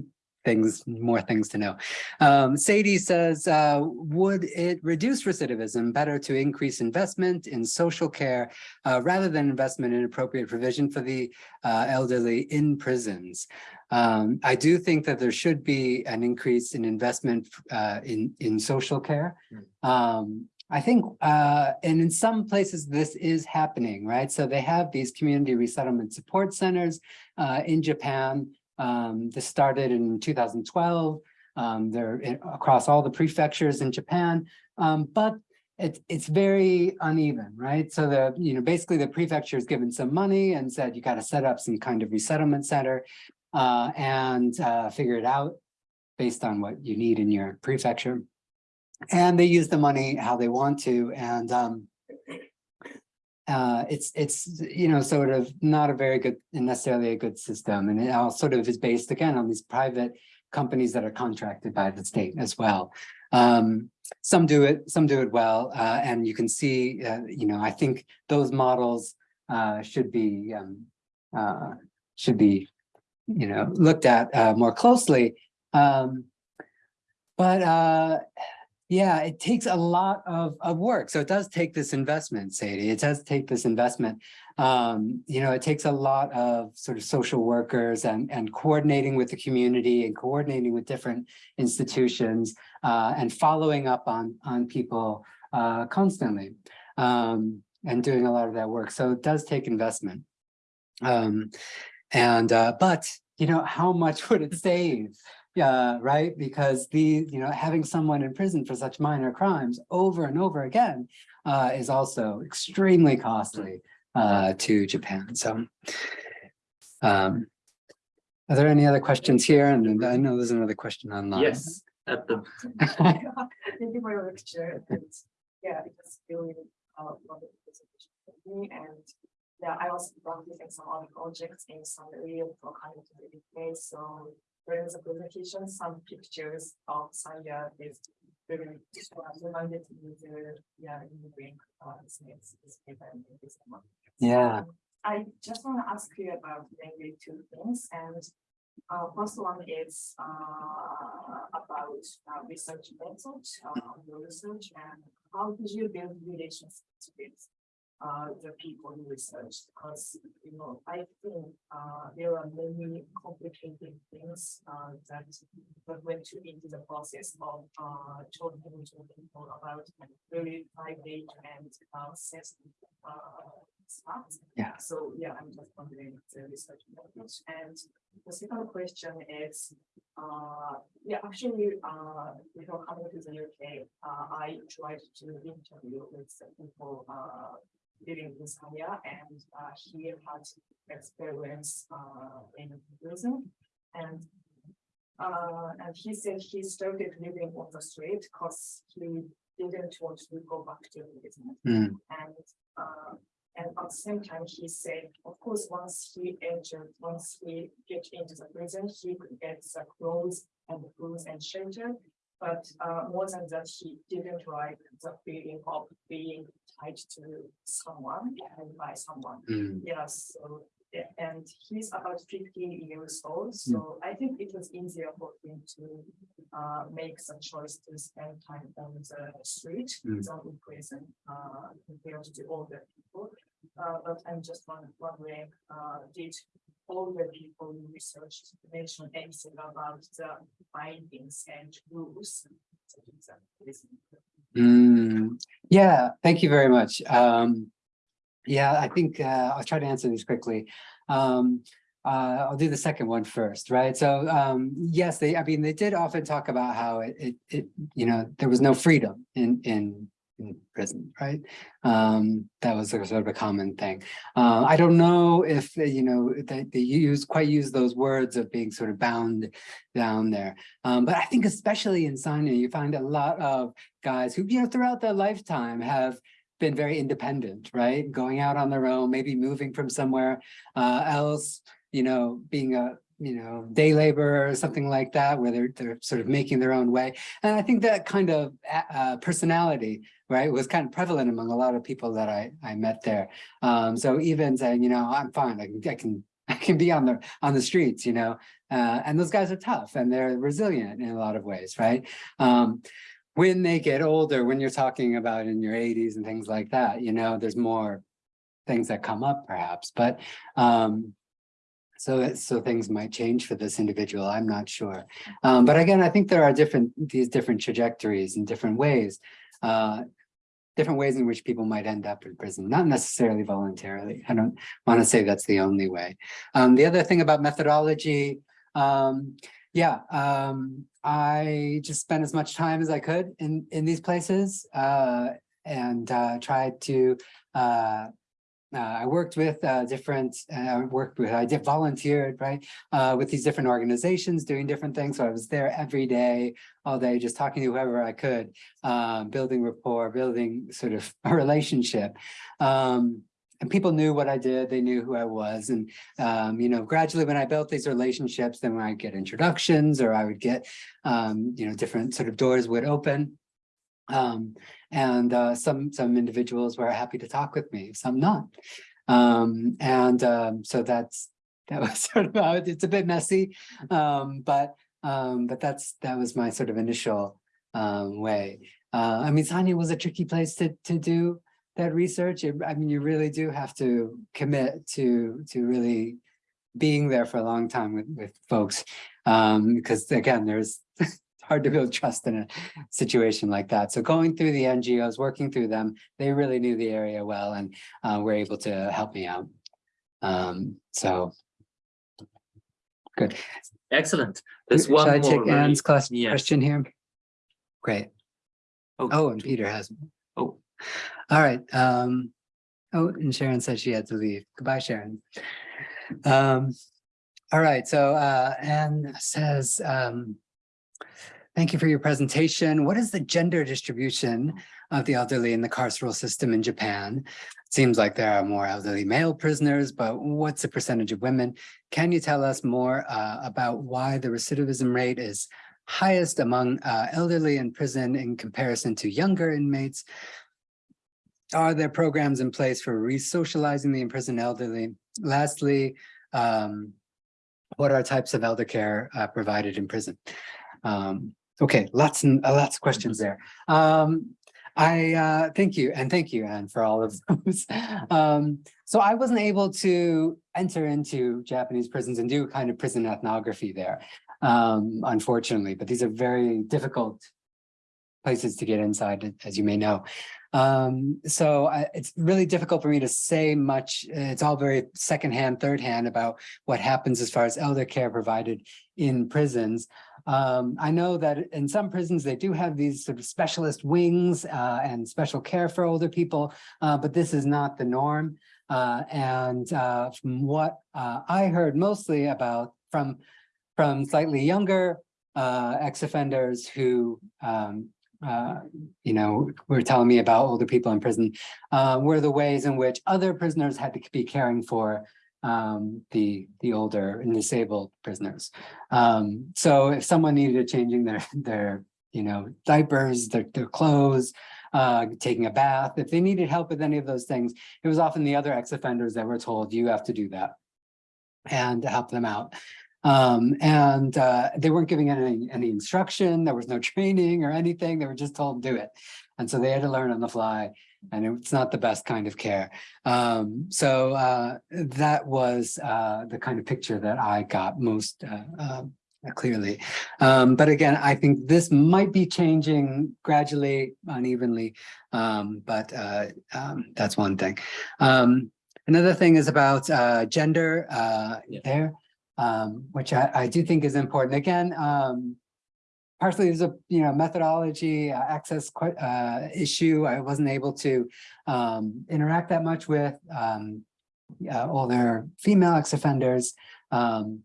things, more things to know. Um, Sadie says, uh, would it reduce recidivism better to increase investment in social care uh, rather than investment in appropriate provision for the uh, elderly in prisons? Um, I do think that there should be an increase in investment uh, in, in social care. Um, I think, uh, and in some places this is happening, right? So they have these community resettlement support centers uh, in Japan. Um, this started in 2012. Um, they're in, across all the prefectures in Japan, um, but it, it's very uneven, right? So the, you know, basically the prefecture is given some money and said, you got to set up some kind of resettlement center uh, and uh, figure it out based on what you need in your prefecture. And they use the money how they want to. And um, uh, it's, it's, you know, sort of not a very good, necessarily a good system. And it all sort of is based again on these private companies that are contracted by the state as well. Um, some do it, some do it well. Uh, and you can see, uh, you know, I think those models uh, should be, um, uh, should be, you know, looked at uh, more closely. Um, but yeah, it takes a lot of, of work. So it does take this investment, Sadie. It does take this investment. Um, you know, it takes a lot of sort of social workers and, and coordinating with the community and coordinating with different institutions uh, and following up on, on people uh, constantly um, and doing a lot of that work. So it does take investment. Um, and, uh, but, you know, how much would it save? Yeah, right. Because the, you know, having someone in prison for such minor crimes over and over again uh, is also extremely costly uh, to Japan. So, um, are there any other questions here? And I know there's another question online. Yes, at the Thank you for your lecture. And yeah, it was really uh wonderful presentation for me and yeah, I was practicing some other projects in some real for kind of place. So during the presentation, some pictures of Sanya is very reminded me the yeah, in the brain uh snakes is given in this month. Yeah. Um, I just want to ask you about maybe two things and uh, first one is, uh, about, uh, research method, uh, your research and how did you build relationships with, uh, the people who research? Because, you know, I think, uh, there are many complicated things, uh, that that went to into the process of, uh, talking to people about really private and, uh, sensitive, uh, stuff. Yeah. So, yeah, I'm just wondering the research methods and the second question is, uh, yeah, actually, uh, before coming to the UK, uh, I tried to interview with people, uh, living in Zambia and, uh, he had experience, uh, in prison. And, uh, and he said he started living on the street because he didn't want to go back to prison. Mm. And, uh, and at the same time, he said, of course, once he entered, once he get into the prison, he could get the clothes and food and shelter. But uh, more than that, he didn't like the feeling of being tied to someone and by someone. Mm. Yes, so, and he's about 15 years old, so I think it was easier for him to uh make some choice to spend time on the street, Mm. than in prison, uh compared to older people. Uh, but I'm just wondering, uh, did older people you researched mention anything about the findings and rules? Mm, yeah, thank you very much. Um, yeah, I think uh, I'll try to answer these quickly. Um, uh, I'll do the second one first, right? So um, yes, they, I mean, they did often talk about how it, it, it, you know, there was no freedom in, in, in prison, right? Um, that was a sort of a common thing. Uh, I don't know if, uh, you know, they, they use, quite use those words of being sort of bound down there. Um, but I think especially in Sanya, you find a lot of guys who, you know, throughout their lifetime have been very independent, right? Going out on their own, maybe moving from somewhere uh, else, you know, being a, you know, day laborer or something like that, where they're, they're sort of making their own way. And I think that kind of uh, personality, right, was kind of prevalent among a lot of people that I, I met there. Um, so even saying, you know, I'm fine, I can, I can, I can be on the, on the streets, you know, uh, and those guys are tough and they're resilient in a lot of ways, right? Um, when they get older, when you're talking about in your 80s and things like that, you know, there's more things that come up perhaps, but um, so so things might change for this individual. I'm not sure. Um, but again, I think there are different these different trajectories and different ways, uh, different ways in which people might end up in prison, not necessarily voluntarily. I don't want to say that's the only way. Um, the other thing about methodology, um, yeah, um, I just spent as much time as I could in in these places uh, and uh, tried to uh, I worked with uh, different, uh, I worked with, I did volunteered, right, uh, with these different organizations doing different things. So I was there every day, all day, just talking to whoever I could, uh, building rapport, building sort of a relationship. Um, and people knew what I did, they knew who I was. And, um, you know, gradually when I built these relationships, then I get introductions or I would get, um, you know, different sort of doors would open. Um, and uh, some some individuals were happy to talk with me, some not. Um, and um, so that's that was sort of it- it's a bit messy, um, but um, but that's that was my sort of initial um, way. Uh, I mean, Sanya was a tricky place to to do that research. It- I mean, you really do have to commit to to really being there for a long time with with folks, because again, there's hard to build trust in a situation like that. So going through the NGOs, working through them, they really knew the area well and uh, were able to help me out. Um, so good. Excellent. There's Should one I more. take really- Anne's class Yes. question here? Great. Oh. Oh, and Peter has. Oh. All right. Um, oh, and Sharon said she had to leave. Goodbye, Sharon. Um, all right. So uh, Anne says, um, Thank you for your presentation. What is the gender distribution of the elderly in the carceral system in Japan? It Seems like there are more elderly male prisoners, but what's the percentage of women? Can you tell us more uh, about why the recidivism rate is highest among uh, elderly in prison in comparison to younger inmates? Are there programs in place for re-socializing the imprisoned elderly? Lastly, um, what are types of elder care uh, provided in prison? Um, okay, lots and uh, lots of questions there. Um, I uh, thank you and thank you, Anne, for all of those. um, so I wasn't able to enter into Japanese prisons and do kind of prison ethnography there, um, unfortunately, but these are very difficult places to get inside, as you may know. Um, so I, it's really difficult for me to say much. It's all very secondhand, third hand about what happens as far as elder care provided in prisons. Um, I know that in some prisons, they do have these sort of specialist wings uh, and special care for older people, uh, but this is not the norm. Uh, and uh, from what uh, I heard mostly about from, from slightly younger uh, ex-offenders who um, uh, you know, were telling me about older people in prison, uh, were the ways in which other prisoners had to be caring for um, the the older and disabled prisoners. Um, so if someone needed changing their their you know diapers, their their clothes, uh, taking a bath, if they needed help with any of those things, it was often the other ex-offenders that were told you have to do that and help them out. Um, and uh, they weren't giving any, any instruction, there was no training or anything, they were just told do it. And so they had to learn on the fly and it's not the best kind of care. Um, so uh, that was uh, the kind of picture that I got most uh, uh, clearly. Um, but again, I think this might be changing gradually, unevenly, um, but uh, um, that's one thing. Um, another thing is about uh, gender uh, Yeah. there um, which I, I do think is important. Again, um, partially there's a, you know, methodology, uh, access uh, issue. I wasn't able to um, interact that much with um, uh, older female ex-offenders. Um,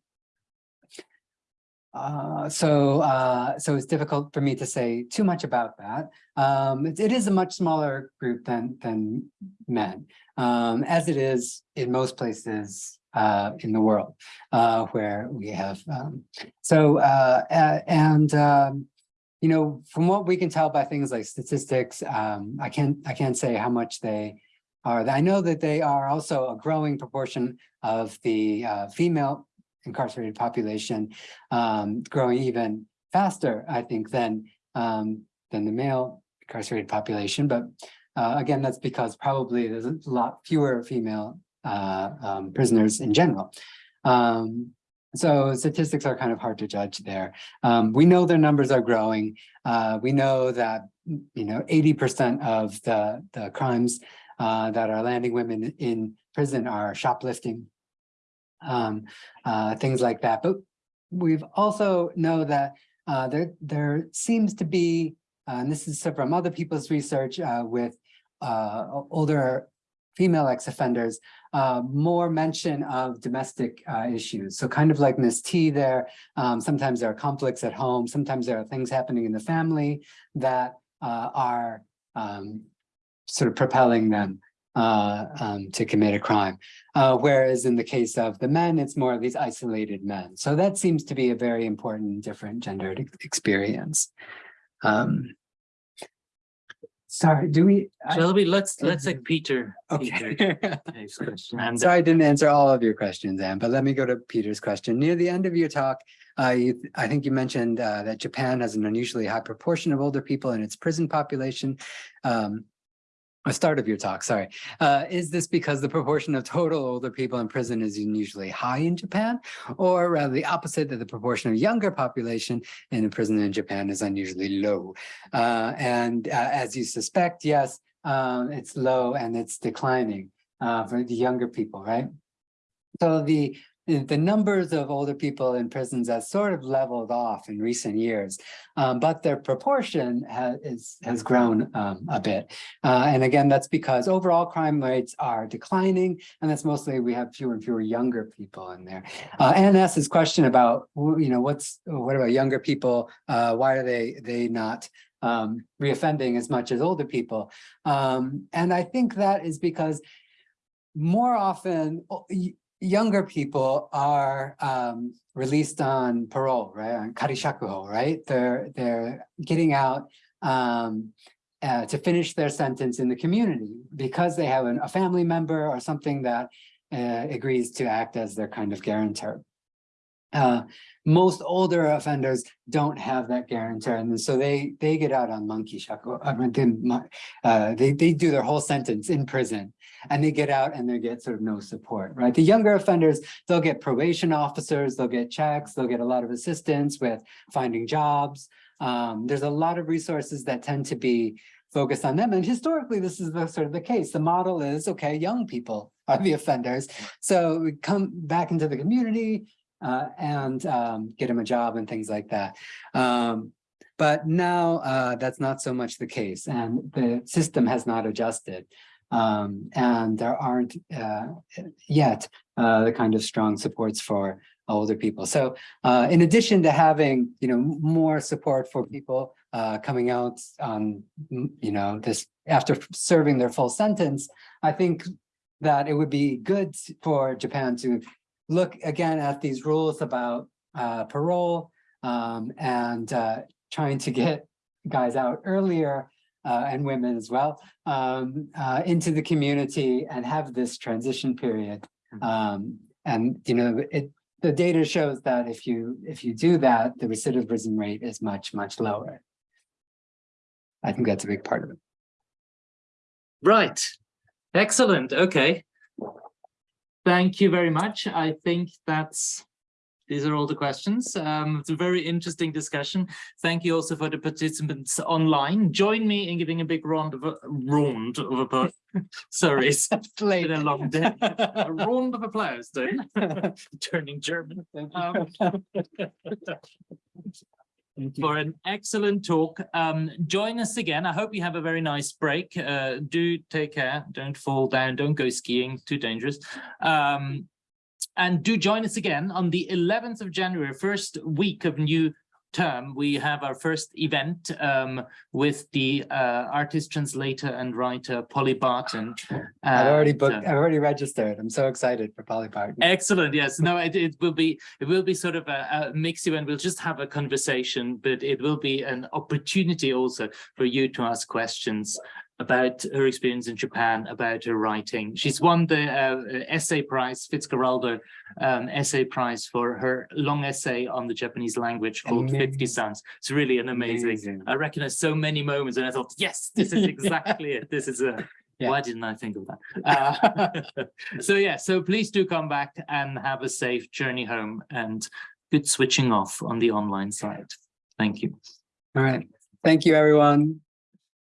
uh, so, uh, so it's difficult for me to say too much about that. Um, it, it is a much smaller group than, than men, um, as it is in most places, uh, in the world, uh, where we have, um, so, uh, and, um, you know, from what we can tell by things like statistics, um, I can't, I can't say how much they are. I know that they are also a growing proportion of the, uh, female incarcerated population, um, growing even faster, I think, than, um, than the male incarcerated population. But, uh, again, that's because probably there's a lot fewer female, uh, um, prisoners in general. Um, so statistics are kind of hard to judge there. Um, we know their numbers are growing. Uh, we know that, you know, eighty percent of the, the crimes uh, that are landing women in prison are shoplifting. Um, uh, things like that. But we've also know that uh, there, there seems to be, uh, and this is from other people's research with older female ex-offenders, uh, more mention of domestic uh, issues. So kind of like Ms. T there, um, sometimes there are conflicts at home, sometimes there are things happening in the family that uh, are um, sort of propelling them uh, um, to commit a crime. Uh, whereas in the case of the men, it's more of these isolated men. So that seems to be a very important different gendered experience. Um, sorry, do we? Shall we, let's, let's take Peter. Okay. Peter, his question. And Sorry, I didn't answer all of your questions, Anne, but let me go to Peter's question. Near the end of your talk, uh, you, I think you mentioned uh, that Japan has an unusually high proportion of older people in its prison population. Um, a start of your talk, sorry. Uh, is this because the proportion of total older people in prison is unusually high in Japan? Or rather the opposite, that the proportion of younger population in a prison in Japan is unusually low? Uh, and uh, as you suspect, yes, um, it's low and it's declining uh, for the younger people, right? So the, the numbers of older people in prisons has sort of leveled off in recent years, um, but their proportion has is, has grown um, a bit. Uh, and again, that's because overall crime rates are declining, and that's mostly we have fewer and fewer younger people in there. Uh, Anne asked this question about, you know, what's what about younger people? Uh, why are they they not um, reoffending as much as older people? Um, and I think that is because more often younger people are um, released on parole, right? On karishakuho, right? They're they're getting out um, uh, to finish their sentence in the community because they have an, a family member or something that uh, agrees to act as their kind of guarantor. Uh, most older offenders don't have that guarantor, and so they they get out on manki shakuho. I mean, they, uh, they they do their whole sentence in prison, and they get out and they get sort of no support, right? The younger offenders, they'll get probation officers, they'll get checks, they'll get a lot of assistance with finding jobs. Um, there's a lot of resources that tend to be focused on them, and historically, this is the sort of the case. The model is okay, young people are the offenders, so we come back into the community uh, and um, get them a job and things like that. Um, but now uh, that's not so much the case, and the system has not adjusted. Um, and there aren't uh, yet uh, the kind of strong supports for older people. So uh, in addition to having, you know, more support for people uh, coming out on, you know, this after serving their full sentence, I think that it would be good for Japan to look again at these rules about uh, parole um, and uh, trying to get guys out earlier uh, and women as well um, uh, into the community and have this transition period. Um, and you know, it the data shows that if you if you do that, the recidivism rate is much much lower. I think that's a big part of it. Right. Excellent. Okay. Thank you very much. I think that's, these are all the questions. Um, it's a very interesting discussion. Thank you also for the participants online. Join me in giving a big round of a round of applause. Sorry, it's been a long day. A round of applause then. Turning German. Um, Thank you. For an excellent talk. Um, join us again. I hope you have a very nice break. Uh, do take care. Don't fall down. Don't go skiing. Too dangerous. Um, and do join us again on the 11th of January, first week of new term. We have our first event um, with the uh, artist, translator, and writer Polly Barton. I've already booked, uh, I've already registered. I'm so excited for Polly Barton. Excellent. Yes. No, it, it will be it will be sort of a, a mix event. We'll just have a conversation, but it will be an opportunity also for you to ask questions about her experience in Japan, about her writing. She's won the uh, essay prize, Fitzcarraldo um, essay prize for her long essay on the Japanese language called 50 Amazing. Sounds. It's really an amazing. Amazing. I recognize so many moments and I thought, yes, this is exactly it. This is a, Yeah. why didn't I think of that? Uh, so yeah, so please do come back and have a safe journey home and good switching off on the online side. Thank you. All right. Thank you, everyone.